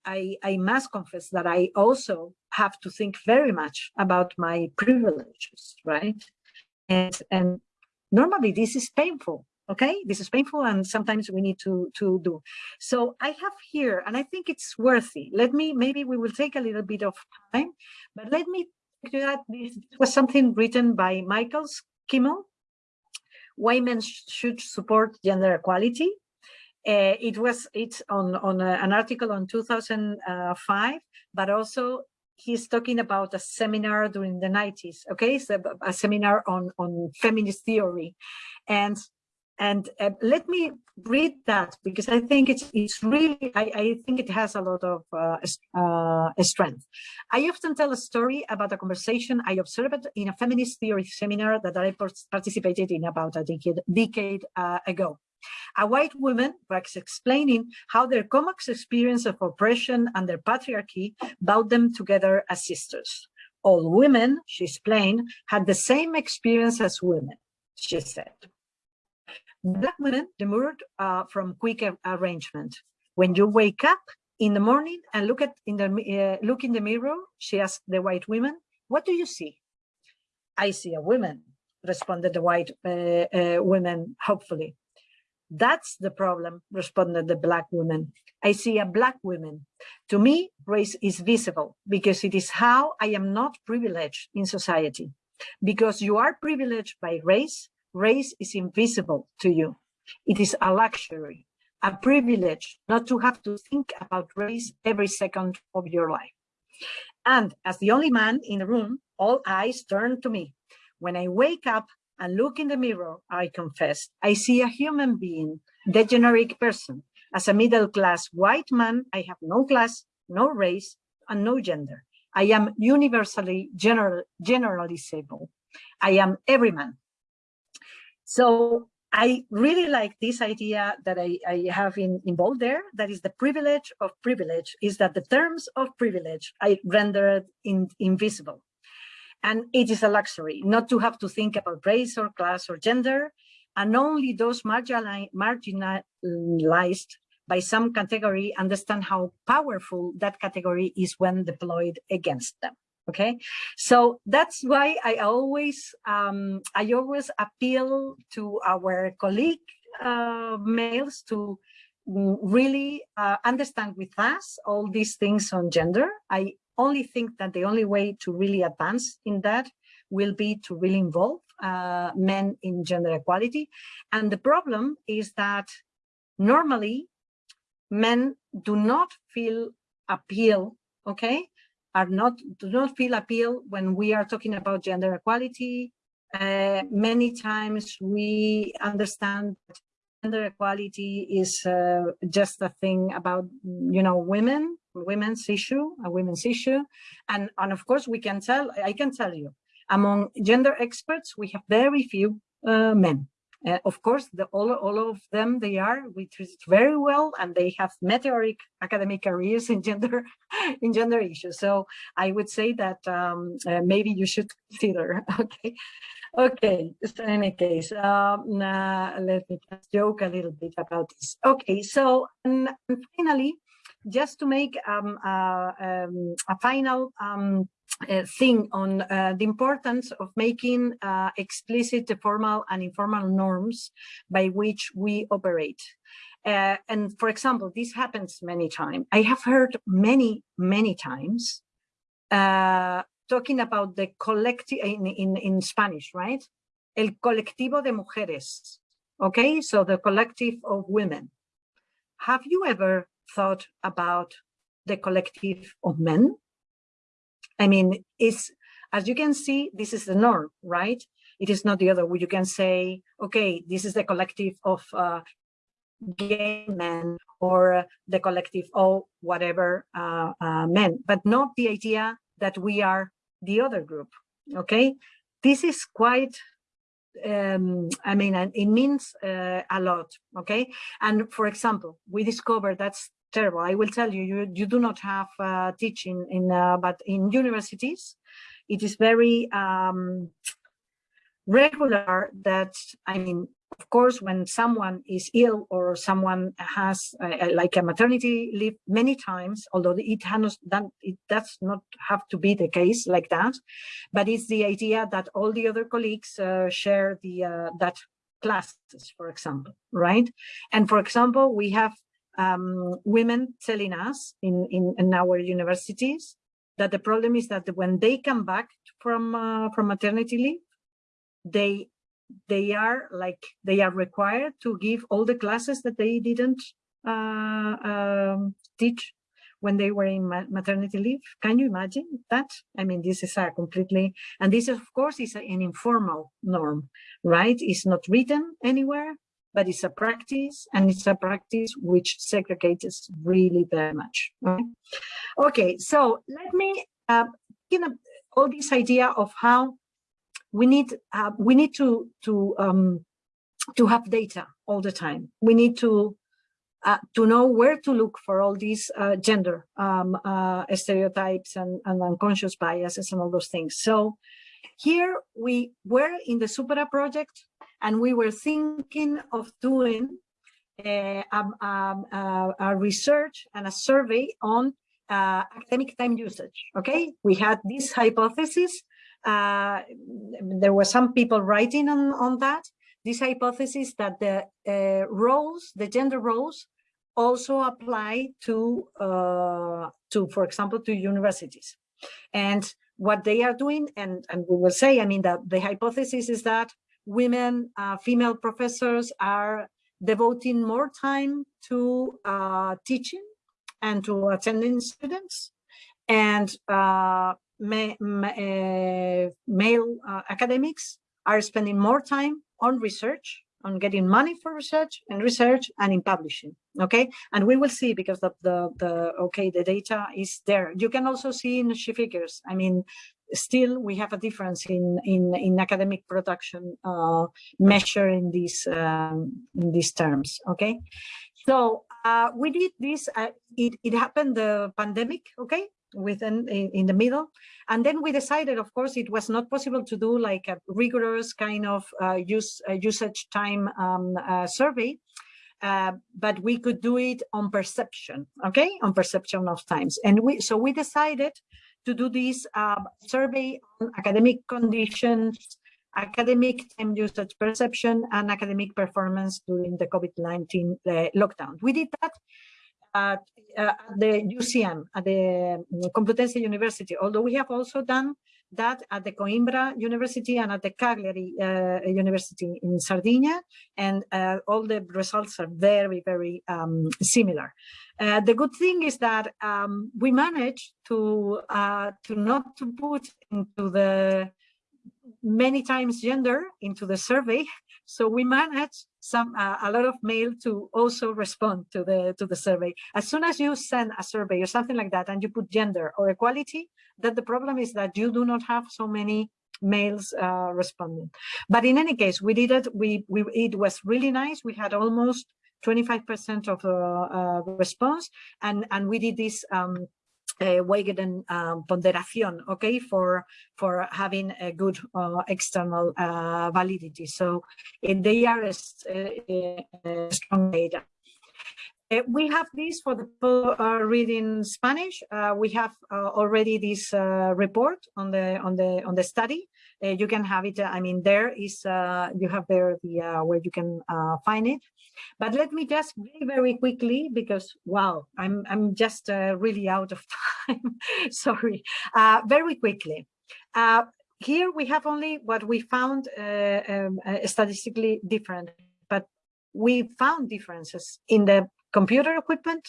I, I must confess that I also have to think very much about my privileges, right? And and normally this is painful okay? This is painful and sometimes we need to to do. So i have here and i think it's worthy. Let me maybe we will take a little bit of time but let me do that this was something written by michael kimmel women should support gender equality. Uh, it was it's on on a, an article on 2005 but also he's talking about a seminar during the 90s okay? So a seminar on on feminist theory. And and uh, let me read that because I think it's it's really I, I think it has a lot of uh, uh, strength. I often tell a story about a conversation I observed in a feminist theory seminar that I participated in about a decade decade uh, ago. A white woman was explaining how their common experience of oppression and their patriarchy bound them together as sisters. All women, she explained, had the same experience as women, she said. Black women demurred uh, from quick arrangement. When you wake up in the morning and look at in the uh, look in the mirror, she asked the white woman, "What do you see?" "I see a woman," responded the white uh, uh woman hopefully. That's the problem, responded the black woman. I see a black woman. To me, race is visible because it is how I am not privileged in society. Because you are privileged by race, race is invisible to you. It is a luxury, a privilege not to have to think about race every second of your life. And as the only man in the room, all eyes turn to me. When I wake up and look in the mirror, I confess, I see a human being, the generic person. As a middle-class white man, I have no class, no race, and no gender. I am universally general, generalizable. I am every man. So I really like this idea that I, I have in, involved there. That is the privilege of privilege is that the terms of privilege I rendered in, invisible. And it is a luxury not to have to think about race or class or gender. And only those marginalized by some category understand how powerful that category is when deployed against them okay? So that's why i always um, i always appeal to our colleague uh, males to really uh, understand with us all these things on gender. I only think that the only way to really advance in that will be to really involve uh, men in gender equality. And the problem is that normally men do not feel appeal okay are not do not feel appeal when we are talking about gender equality. Uh, many times we understand gender equality is uh, just a thing about you know women, women's issue, a women's issue, and and of course we can tell I can tell you among gender experts we have very few uh, men uh, of course, the, all, all of them, they are, we treat very well and they have meteoric academic careers in gender in gender issues. So I would say that um, uh, maybe you should consider, okay? Okay, so in any case, um, uh, let me just joke a little bit about this. Okay, so and, and finally, just to make um, uh, um, a final um, uh, thing on uh, the importance of making uh, explicit the formal and informal norms by which we operate. Uh, and for example, this happens many times. I have heard many, many times uh, talking about the collective in, in, in Spanish, right? El colectivo de mujeres. Okay, so the collective of women. Have you ever thought about the collective of men? I mean, it's, as you can see, this is the norm, right? It is not the other way. You can say, okay, this is the collective of uh, gay men or the collective of whatever uh, uh, men, but not the idea that we are the other group, okay? This is quite, um, I mean, it means uh, a lot, okay? And for example, we discovered that's terrible. I will tell you, you, you do not have uh, teaching in, uh, but in universities, it is very um, regular that, I mean, of course, when someone is ill or someone has uh, like a maternity leave many times, although it has done, it does not have to be the case like that, but it's the idea that all the other colleagues uh, share the uh, that classes, for example, right? And for example, we have um, women telling us in, in, in, our universities that the problem is that when they come back from uh, from maternity leave, they they are like they are required to give all the classes that they didn't uh, um, teach when they were in maternity leave. Can you imagine that? I mean, this is a completely, and this of course is an informal norm, right? It's not written anywhere, but it's a practice and it's a practice which segregates really very much. Right? Okay, so let me, uh, you know, all this idea of how we need, uh, we need to, to, um, to have data all the time. We need to uh, to know where to look for all these uh, gender um, uh, stereotypes and, and, unconscious biases and all those things. So here we were in the Supera project and we were thinking of doing a, uh, um, um, uh, a research and a survey on uh, academic time usage. Okay, we had this hypothesis. there were some people writing on, on that this hypothesis that the uh, roles, the gender roles, also apply to, uh, to, for example, to universities. And what they are doing, and, and we will say, I mean, that the hypothesis is that women, uh, female professors are devoting more time to uh, teaching and to attending students. And uh, ma ma uh, male uh, academics are spending more time on research, on getting money for research and research and in publishing. Okay, and we will see because the the, the okay the data is there. You can also see in she figures. I mean, still we have a difference in in in academic production uh, these um, in these terms. Okay, so uh, we did this. Uh, it it happened the pandemic. Okay, within in, in, the middle. And then we decided of course it was not possible to do like a rigorous kind of uh, use uh, usage time um, uh, survey uh, but we could do it on perception okay? On perception of times. And we so we decided to do this um, survey on academic conditions academic time usage perception and academic performance during the COVID-19 uh, lockdown. We did that at, uh, the UCM, at the Complutense University, although we have also done that at the Coimbra University and at the Cagliari uh, University in Sardinia, and uh, all the results are very, very um, similar. Uh, the good thing is that um, we managed to uh, to not to put into the many times gender into the survey, so we managed some uh, a lot of mail to also respond to the to the survey. As soon as you send a survey or something like that and you put gender or equality, that the problem is that you do not have so many males uh, responding. But in any case, we did it. We, we it was really nice. We had almost 25% of uh, uh, response, and and we did this um, uh, weighted and um, ponderación, okay, for for having a good uh, external uh, validity. So they are a strong data. Uh, we have this for the people uh, reading Spanish. Uh, we have uh, already this uh, report on the on the on the study. Uh, you can have it. Uh, I mean, there is uh, you have there the uh, where you can find it. But let me just very very quickly because wow, I'm I'm just really out of time. Sorry. very quickly. here we have only what we found um, statistically different, but we found differences in the computer equipment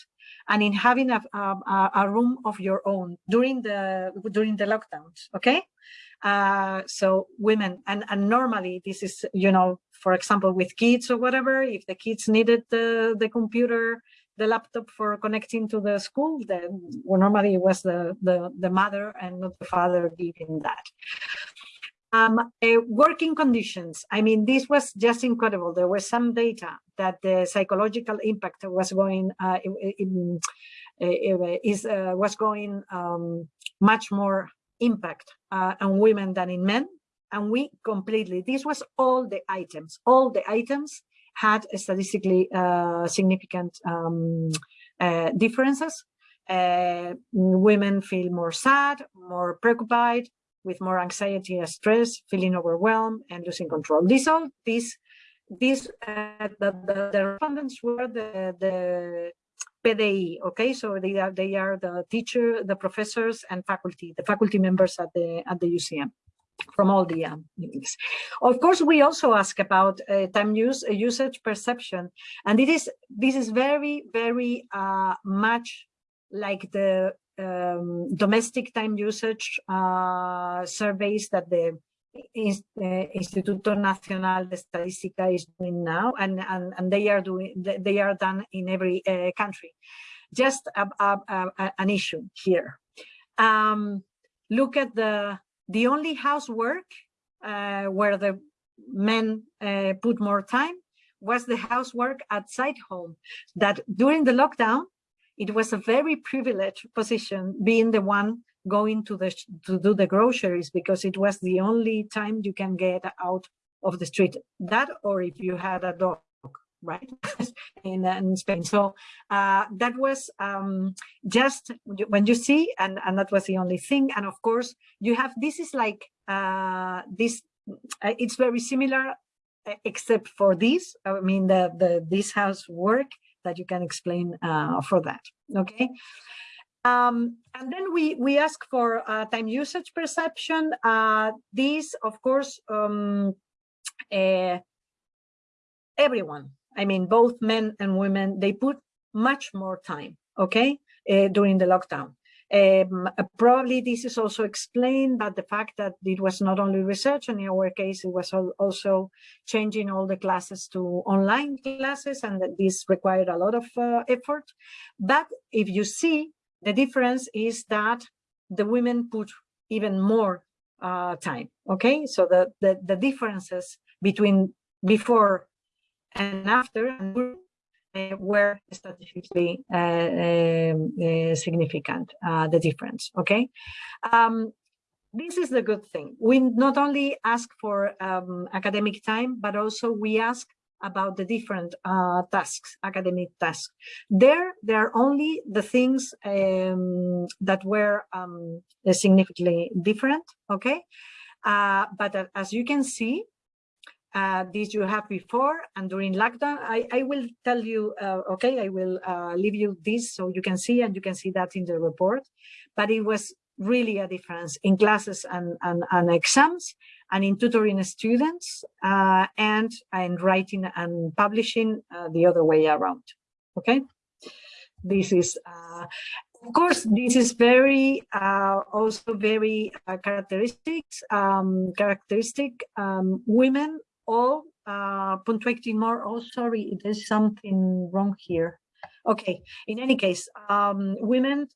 and in having a, a, a, room of your own during the during the lockdowns okay uh, so women and and normally this is you know for example with kids or whatever if the kids needed the the computer the laptop for connecting to the school then well, normally it was the the the mother and not the father giving that um, uh, working conditions. I mean, this was just incredible. There was some data that the psychological impact was going uh, in, uh, is uh, was going um, much more impact uh, on women than in men. And we completely, this was all the items, all the items had statistically uh, significant um, differences. women feel more sad, more preoccupied, with more anxiety and stress, feeling overwhelmed and losing control. These all these these uh, the, the, the respondents were the the PDI, okay, so they are they are the teacher, the professors, and faculty, the faculty members at the at the UCM from all the um, units. Of course, we also ask about uh, time use uh, usage perception, and it is this is very very uh, much like the um, domestic time usage uh, surveys that the Instituto Nacional de Estadística is doing now, and, and, and they are doing they are done in every uh, country. Just a, a, a, an issue here. Um, look at the the only housework uh, where the men uh, put more time was the housework outside home. That during the lockdown, it was a very privileged position, being the one going to the to do the groceries because it was the only time you can get out of the street. That or if you had a dog, right? in, in Spain. So uh, that was um, just when you see, and, and that was the only thing. And of course, you have this is like uh, this. Uh, it's very similar, uh, except for this. I mean, the the this house work that you can explain uh, for that. Okay. Um, and then we, we ask for uh, time usage perception. Uh, these, of course, um, uh, everyone, I mean, both men and women, they put much more time, okay, uh, during the lockdown. Um, probably this is also explained by the fact that it was not only research, in our case, it was also changing all the classes to online classes, and that this required a lot of uh, effort. But if you see, the difference is that the women put even more uh, time. Okay, so the, the, the differences between before and after uh, were statistically uh, um, uh, significant, uh, the difference. Okay, um, this is the good thing. We not only ask for um, academic time, but also we ask about the different uh, tasks, academic tasks. There, there are only the things um, that were um, significantly different, okay? Uh, but uh, as you can see, uh, this you have before and during lockdown. I, I will tell you, uh, okay, I will uh, leave you this so you can see and you can see that in the report. But it was really a difference in classes and, and, and exams and in tutoring students uh, and in writing and publishing uh, the other way around. Okay, this is uh, of course this is very uh, also very uh, characteristics um, characteristic um, women all uh, punctuating more. Oh, sorry, there's something wrong here. Okay, in any case, um, women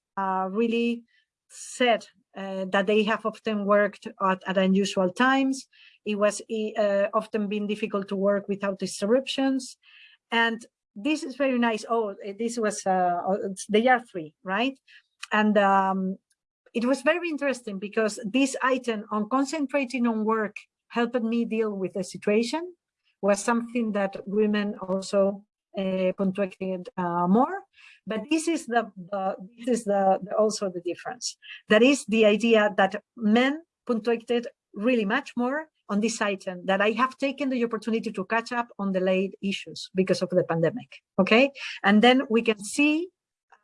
really said uh, that they have often worked at, at unusual times. It was uh, often been difficult to work without disruptions. And this is very nice. Oh, this was uh, the year three, right? And um, it was very interesting because this item on concentrating on work helped me deal with the situation was something that women also uh, uh, more. But this is the, this is the, the, also the difference. That is the idea that men punctuated really much more on this item that I have taken the opportunity to catch up on the late issues because of the pandemic. Okay, and then we can see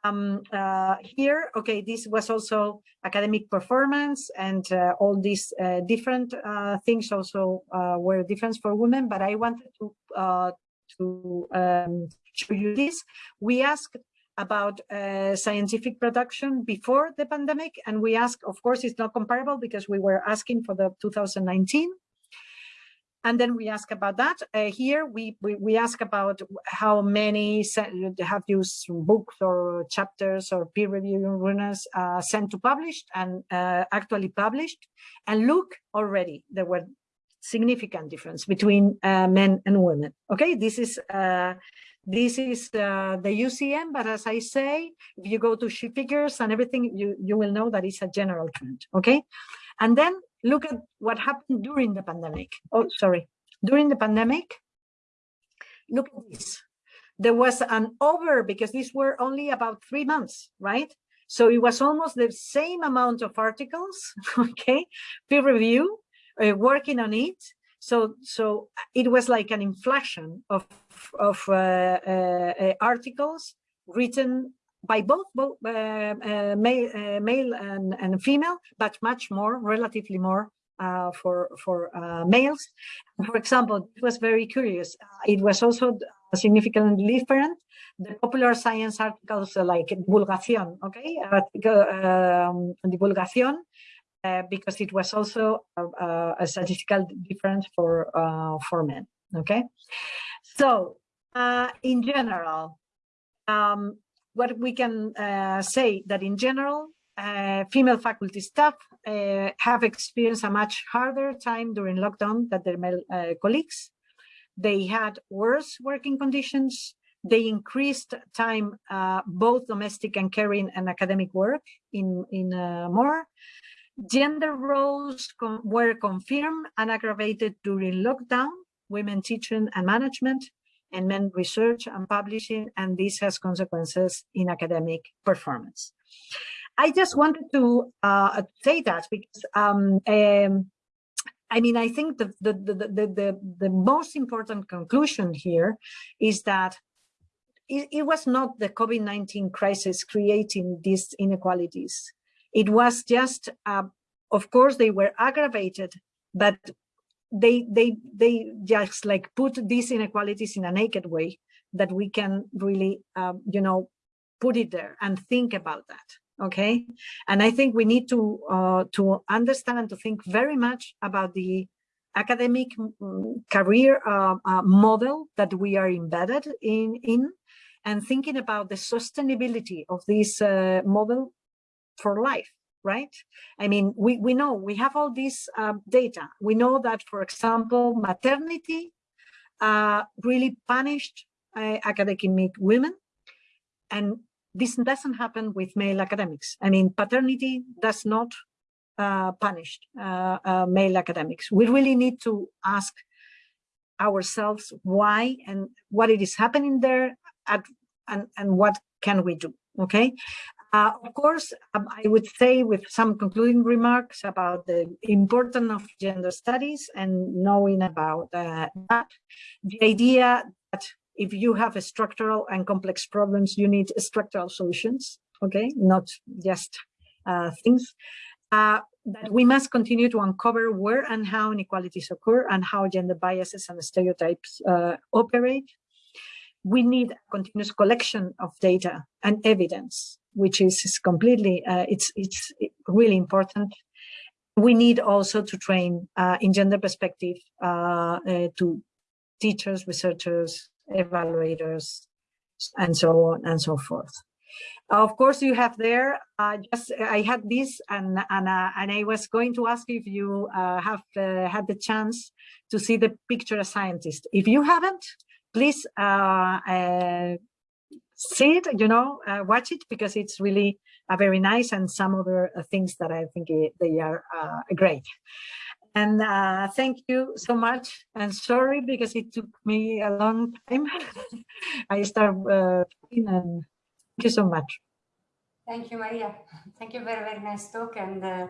um, uh, here, okay, this was also academic performance and uh, all these uh, different uh, things also uh, were different for women, but I wanted to, uh, to um, show you this. We asked about uh, scientific production before the pandemic. And we ask, of course, it's not comparable because we were asking for the 2019. And then we ask about that. Uh, here, we, we, we, ask about how many have used books or chapters or peer review runners uh, sent to published and uh, actually published. And look, already there were significant difference between uh, men and women. Okay, this is uh, this is uh, the UCM, but as I say, if you go to she figures and everything, you, you will know that it's a general trend, okay? And then look at what happened during the pandemic. Oh, sorry. During the pandemic, look at this. There was an over, because these were only about three months, right? So it was almost the same amount of articles, okay, peer review, uh, working on it, So, so it was like an inflection of, of uh, uh, articles written by both, both uh, uh, male, uh, male and, and female, but much more, relatively more uh, for for uh, males. For example, it was very curious. It was also significantly different. The popular science articles like divulgación, okay, um, divulgación, uh, because it was also a, a statistical difference for for men. Okay, so in general, um, what we can uh, say that in general, uh, female faculty staff uh, have experienced a much harder time during lockdown than their male uh, colleagues. They had worse working conditions. They increased time, uh, both domestic and caring and academic work in, in uh, more. Gender roles were confirmed and aggravated during lockdown, women teaching and management, and men research and publishing, and this has consequences in academic performance. I just wanted to uh, say that because um, um, I mean, I think the, the, the, the, the, most important conclusion here is that it, it was not the COVID-19 crisis creating these inequalities. It was just, uh, of course, they were aggravated, but they they they just like put these inequalities in a naked way that we can really um, you know put it there and think about that okay? And i think we need to uh, to understand and to think very much about the academic mm, career uh, uh, model that we are embedded in in and thinking about the sustainability of this uh, model for life right? I mean, we, we know, we have all this uh, data. We know that, for example, maternity uh, really punished uh, academic women. And this doesn't happen with male academics. I mean, paternity does not uh, punish uh, uh, male academics. We really need to ask ourselves why and what it is happening there at, and, and what can we do, okay? Uh, of course, um, I would say with some concluding remarks about the importance of gender studies and knowing about uh, that, the idea that if you have structural and complex problems, you need structural solutions, okay, not just uh, things. Uh, that we must continue to uncover where and how inequalities occur and how gender biases and stereotypes uh, operate. We need a continuous collection of data and evidence which is, is completely, uh, it's, it's really important. We need also to train uh, in gender perspective uh, uh, to teachers, researchers, evaluators, and so on and so forth. Of course, you have there. Uh, just I had this, and and uh, and I was going to ask if you uh, have uh, had the chance to see the Picture a Scientist. If you haven't, please see it, you know, uh, watch it because it's really uh, very nice and some other uh, things that I think it, they are uh, great. And uh, thank you so much. And sorry because it took me a long time. I start uh, and thank you so much. Thank you, Maria. Thank you. Very, very nice talk and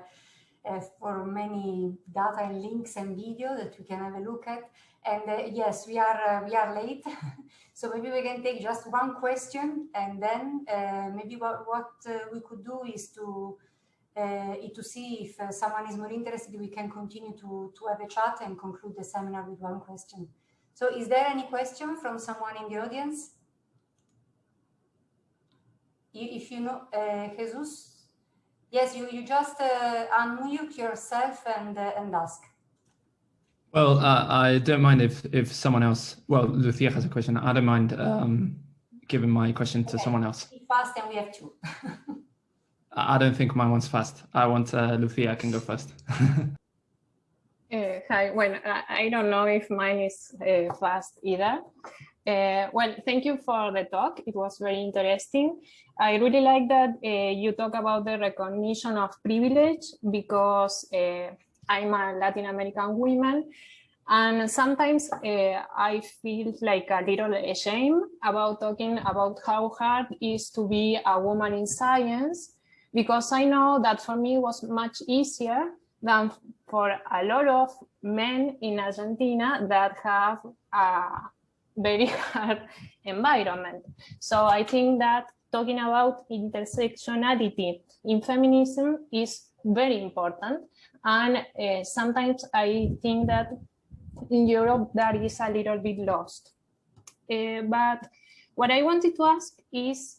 uh, for many data and links and video that we can have a look at. And uh, yes, we are uh, we are late, so maybe we can take just one question, and then uh, maybe what what uh, we could do is to to see if someone is more interested, we can continue to to have a chat and conclude the seminar with one question. So, is there any question from someone in the audience? If you know, Jesus, yes, you you just unmute yourself and and ask. Well, uh, I don't mind if if someone else. Well, Lucia has a question. I don't mind um, giving my question to someone else. Fast, and we have two. I don't think mine one's fast. I want uh, Lucia. Can go first. uh, hi. Well, I don't know if mine is uh, fast either. Uh, well, thank you for the talk. It was very interesting. I really like that uh, you talk about the recognition of privilege because I'm a Latin American woman. And sometimes uh, I feel like a little ashamed about talking about how hard it is to be a woman in science, because I know that for me it was much easier than for a lot of men in Argentina that have very hard environment. So I think that talking about intersectionality in feminism is very important. And uh, sometimes I think that in Europe that is a little bit lost. Uh, but what I wanted to ask is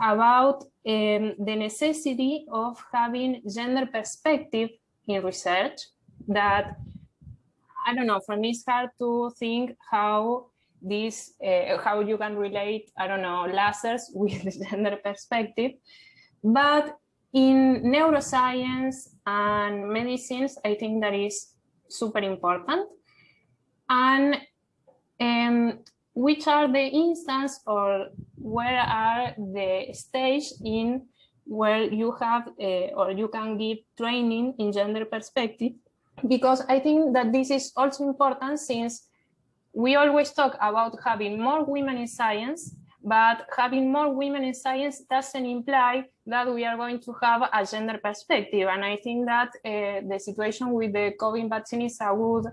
about um, the necessity of having gender perspective in research that, I don't know, for me it's hard to think how this, uh, how you can relate, I don't know, lasers with the gender perspective. But in neuroscience and medicines, I think that is super important. And um, which are the instance or where are the stage in where you have uh, or you can give training in gender perspective because I think that this is also important since we always talk about having more women in science, but having more women in science doesn't imply that we are going to have a gender perspective. And I think that uh, the situation with the COVID vaccine is a good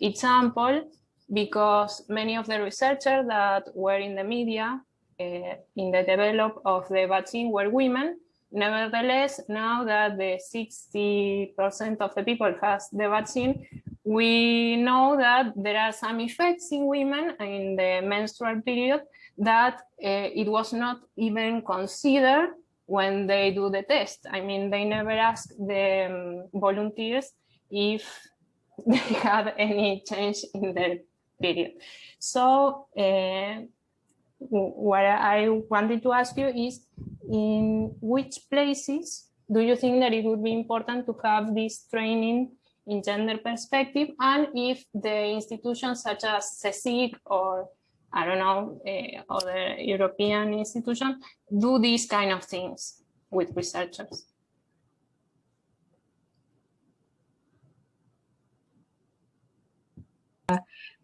example because many of the researchers that were in the media uh, in the develop of the vaccine were women. Nevertheless, now that the 60% of the people has the vaccine, we know that there are some effects in women in the menstrual period that uh, it was not even considered when they do the test. I mean, they never ask the um, volunteers if they had any change in their period. So uh, what I wanted to ask you is, in which places do you think that it would be important to have this training in gender perspective and if the institutions such as CSIC or I don't know, uh, other European institutions do these kind of things with researchers.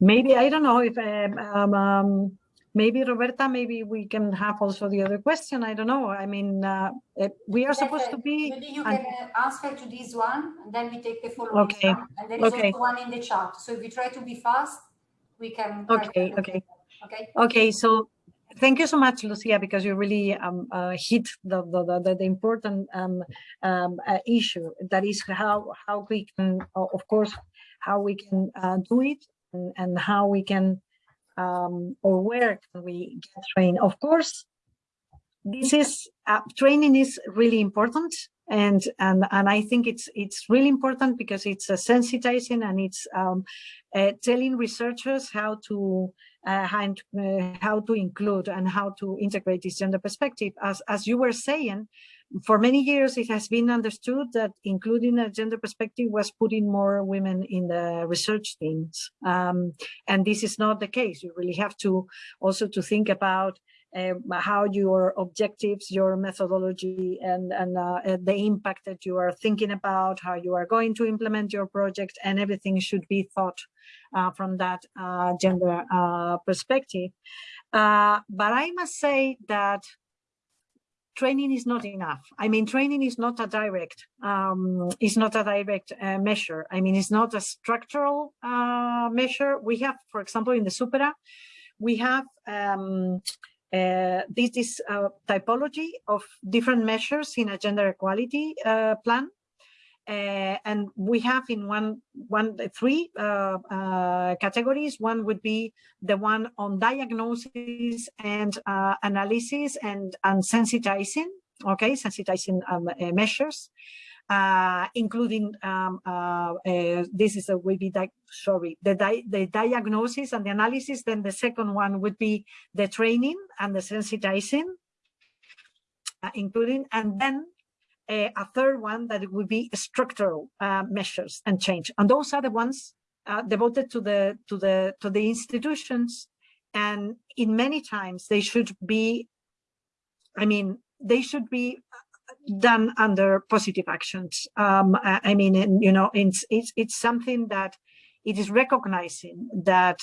maybe, I don't know if um, um, maybe Roberta, maybe we can have also the other question. I don't know. I mean, uh, we are supposed to be. Maybe you can uh, answer to this one, and then we take the following okay. one. And there is okay. also one in the chat. So if we try to be fast, we can. Okay. Okay. Okay. Okay. So thank you so much, Lucia, because you really um, uh, hit the, the, the, the important um, um, uh, issue that is how how we can, of course, how we can uh, do it and, and how we can um, or where can we get trained? Of course, this is uh, training is really important and and and I think it's it's really important because it's uh, sensitizing and it's um, uh, telling researchers how to uh, how, uh, how to include and how to integrate this gender perspective. As as you were saying, for many years, it has been understood that including a gender perspective was putting more women in the research teams. Um, and this is not the case. You really have to also to think about uh, how your objectives, your methodology, and, and uh, the impact that you are thinking about, how you are going to implement your project, and everything should be thought uh, from that uh, gender uh, perspective. Uh, but I must say that training is not enough. I mean, training is not a direct, um, is not a direct uh, measure. I mean, it's not a structural uh, measure. We have, for example, in the Supera, we have um, uh, this, this uh, typology of different measures in a gender equality uh, plan. Uh, and we have in one, one, three uh, uh, categories. One would be the one on diagnosis and uh, analysis and, and sensitizing, okay, sensitizing um, uh, measures, uh, including um, this is a will be sorry the di the diagnosis and the analysis. Then the second one would be the training and the sensitizing, including and then a third one that would be structural uh, measures and change. And those are the ones uh, devoted to the to the to the institutions. And in many times they should be, I mean, they should be done under positive actions. Um, I, I mean, and, you know, it's, it's it's something that it is recognizing that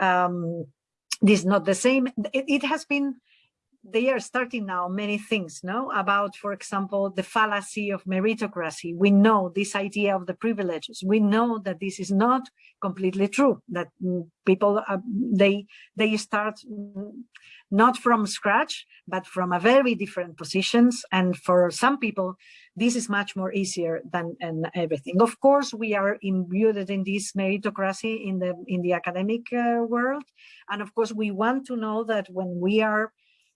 um, this is not the same. It, it has been they are starting now many things, no? About, for example, the fallacy of meritocracy. We know this idea of the privileges. We know that this is not completely true, that mm, people, uh, they, they start mm, not from scratch, but from a very different positions. And for some people, this is much more easier than and everything. Of course, we are imbued in this meritocracy in the in the academic uh, world, and of course, we want to know that when we are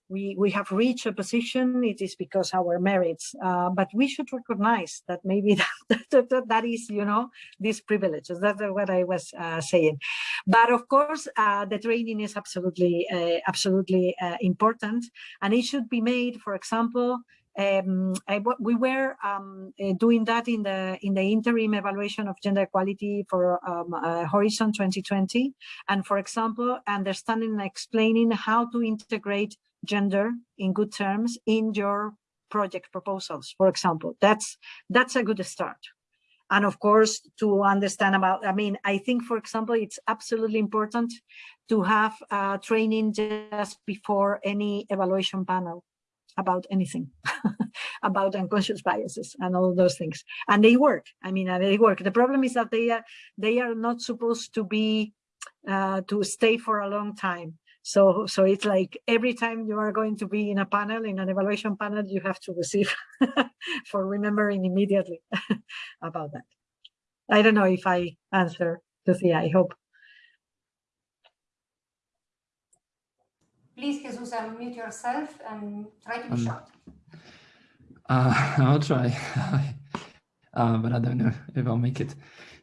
we, we have reached a position, it is because our merits, uh, but we should recognize that maybe that, that, that is, you know, these privileges. That's what I was uh, saying. But of course, uh, the training is absolutely, uh, absolutely uh, important, and it should be made, for example, um, I, we were um, uh, doing that in the in the interim evaluation of gender equality for um, uh, Horizon 2020, and for example, understanding and explaining how to integrate gender in good terms in your project proposals, for example. That's that's a good start. And of course, to understand about, I mean, I think, for example, it's absolutely important to have uh, training just before any evaluation panel about anything, about unconscious biases and all those things. And they work. I mean, they work. The problem is that they are, they are not supposed to be, uh, to stay for a long time. So, so it's like every time you are going to be in a panel, in an evaluation panel, you have to receive for remembering immediately about that. I don't know if I answer, to Lucia, I hope. Please, Jesus, unmute yourself and try to be Um, short. Uh, I'll try, uh, but I don't know if I'll make it.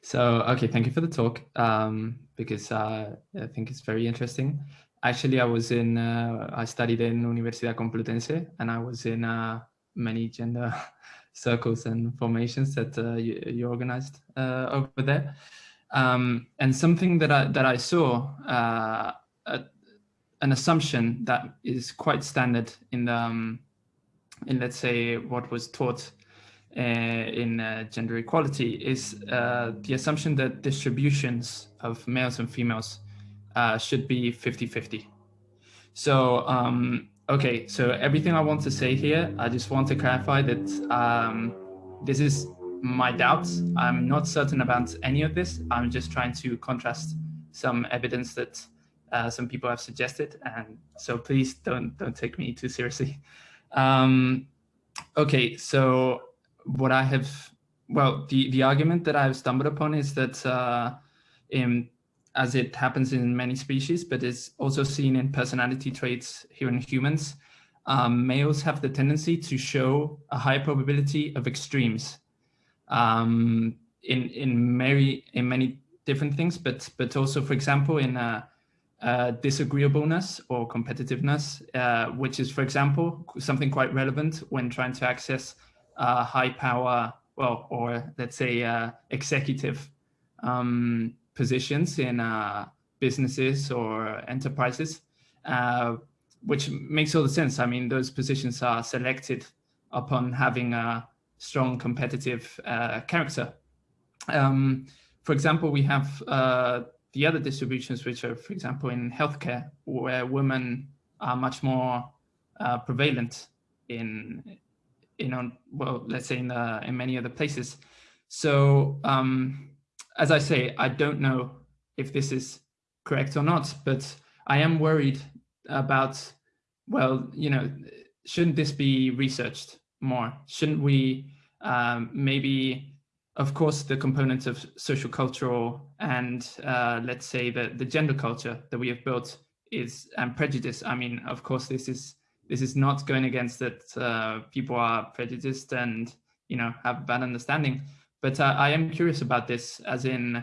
So, okay, thank you for the talk um, because uh, I think it's very interesting. Actually, I was in, uh, I studied in Universidad Complutense and I was in uh, many gender circles and formations that uh, you, you organized uh, over there. Um, and something that I, that I saw, uh, a, an assumption that is quite standard in the, um, in let's say what was taught uh, in uh, gender equality is uh, the assumption that distributions of males and females uh, should be 50-50. So, um, okay, so everything I want to say here, I just want to clarify that um, this is my doubts. I'm not certain about any of this. I'm just trying to contrast some evidence that uh, some people have suggested. And so please don't, don't take me too seriously. Um, okay, so what I have, well, the, the argument that I've stumbled upon is that uh, in, as it happens in many species, but it's also seen in personality traits here in humans, um, males have the tendency to show a high probability of extremes um, in, in, many, in many different things, but, but also, for example, in disagreeableness or competitiveness, uh, which is, for example, something quite relevant when trying to access high power, well, or let's say uh, executive um, positions in uh, businesses or enterprises, uh, which makes all the sense. I mean, those positions are selected upon having a strong competitive character. Um, for example, we have the other distributions, which are, for example, in healthcare, where women are much more uh, prevalent in, you know, well, let's say in, the, in many other places. So, um, as I say, I don't know if this is correct or not, but I am worried about, well, you know, shouldn't this be researched more? Shouldn't we um, maybe of course, the components of social cultural and uh, let's say the, the gender culture that we have built is and prejudice. I mean, of course, this is this is not going against that uh, people are prejudiced and you know have bad understanding. But uh, I am curious about this, as in,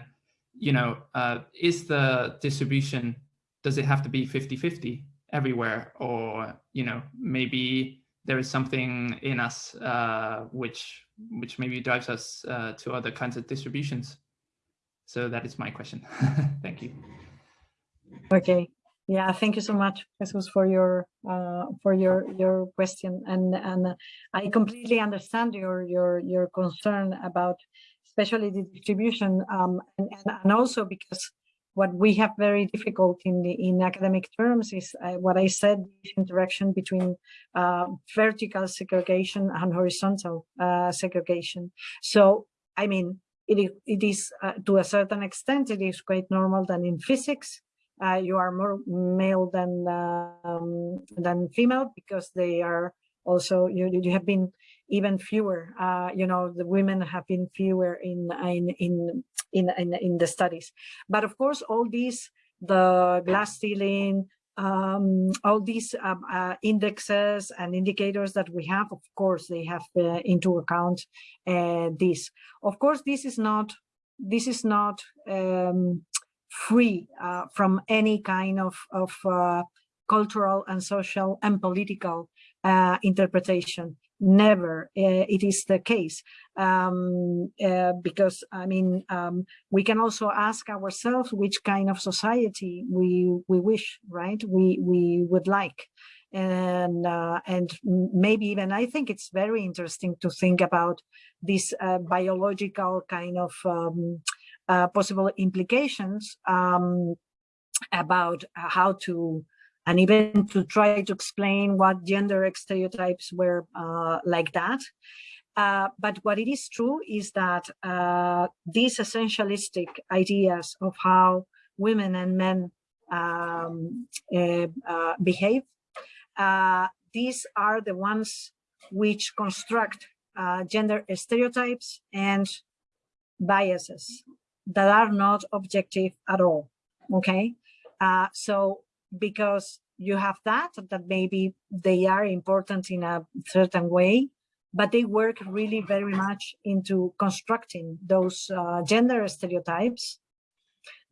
you know, uh, is the distribution does it have to be 50-50 everywhere, or you know, maybe there is something in us uh, which which maybe drives us uh, to other kinds of distributions. So that is my question. Thank you. Okay. Yeah, thank you so much, Jesus, for your uh, for your your question, and and I completely understand your your your concern about, especially the distribution, um, and and also because what we have very difficult in the in academic terms is uh, what I said interaction between uh, vertical segregation and horizontal uh, segregation. So I mean it it is uh, to a certain extent it is quite normal that in physics uh, you are more male than um, than female because they are also you you have been even fewer uh, you know the women have been fewer in in in in, in, the studies. But of course, all these, the glass ceiling, um, all these um, uh, indexes and indicators that we have, of course, they have uh, into account uh, this. Of course, this is not this is not um, free uh, from any kind of of uh, cultural and social and political uh, interpretation. Never uh, it is the case. Um, uh, because I mean um, we can also ask ourselves which kind of society we we wish right? We we would like. And uh, and maybe even I think it's very interesting to think about this uh, biological kind of um, uh, possible implications um, about how to and even to try to explain what gender stereotypes were uh, like that. Uh, but what it is true is that uh, these essentialistic ideas of how women and men um, uh, uh, behave, uh, these are the ones which construct gender stereotypes and biases that are not objective at all. Okay, so because you have that, that maybe they are important in a certain way, but they work really very much into constructing those uh, gender stereotypes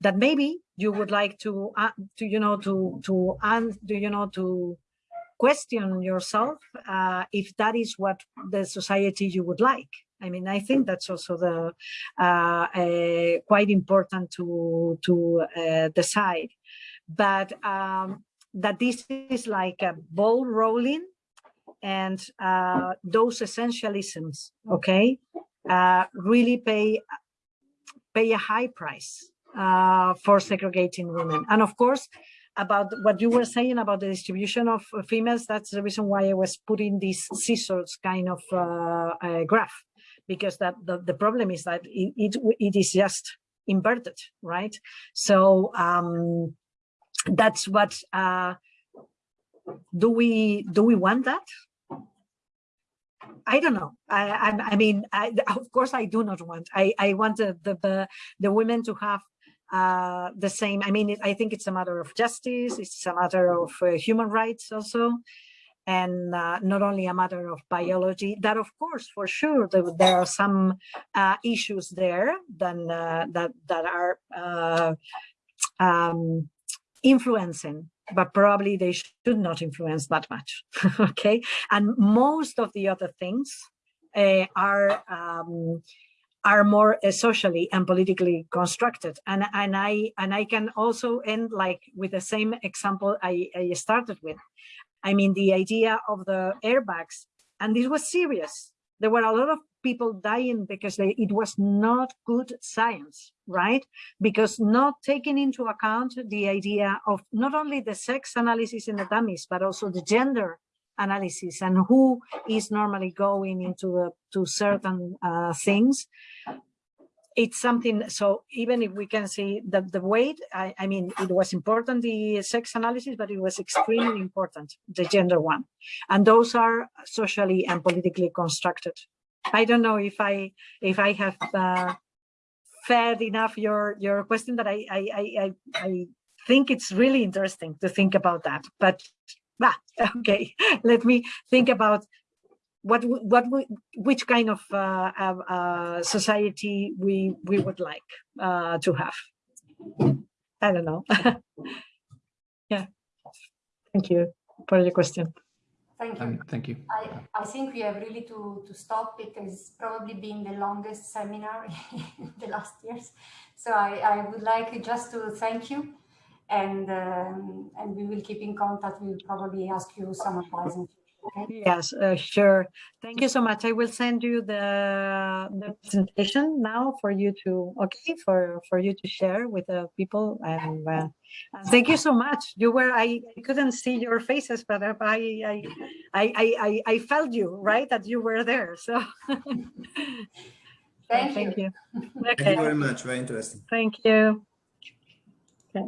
that maybe you would like to, uh, to you know, to, to, and do you know, to question yourself uh, if that is what the society you would like. I mean, I think that's also the uh, quite important to to uh, decide but um, that this is like a ball rolling and uh, those essentialisms, okay, uh, really pay pay a high price uh, for segregating women. And of course, about what you were saying about the distribution of females, that's the reason why I was putting this scissors kind of uh, uh, graph, because that the, the problem is that it, it, it is just inverted, right? So um, that's what uh, do we do we want that I don't know. I, I, I mean, I, of course, I do not want. I, I want the, the, the women to have uh, the same. I mean, it, I think it's a matter of justice. It's a matter of uh, human rights also, and uh, not only a matter of biology. That, of course, for sure, there, there are some uh, issues there then uh, that that are uh, um, influencing but probably they should not influence that much okay? And most of the other things uh, are um, are more uh, socially and politically constructed. And and i and i can also end like with the same example i, I started with i mean the idea of the airbags and this was serious there were a lot of people dying because they, it was not good science, right? Because not taking into account the idea of not only the sex analysis in the dummies, but also the gender analysis and who is normally going into the, to certain uh, things. It's something, so even if we can see that the weight, I, I mean, it was important, the sex analysis, but it was extremely important, the gender one. And those are socially and politically constructed. I don't know if I if I have uh, fed enough your your question, but I I I I think it's really interesting to think about that. But ah, okay, let me think about what what we, which kind of uh, uh, society we we would like uh, to have. I don't know. yeah. Thank you for your question. Thank you. Um, thank you. I, I think we have really to, to stop. It has probably been the longest seminar in the last years. So I, I would like just to thank you and um, and we will keep in contact. We'll probably ask you some advice in future. Yes, uh, sure. Thank you so much. I will send you the the presentation now for you to okay for for you to share with the people and, uh, and thank you so much. You were I, I couldn't see your faces, but I I I I I, I felt you right that you were there. So Thank thank you. you. Thank you very much. Very interesting. Thank you. Okay.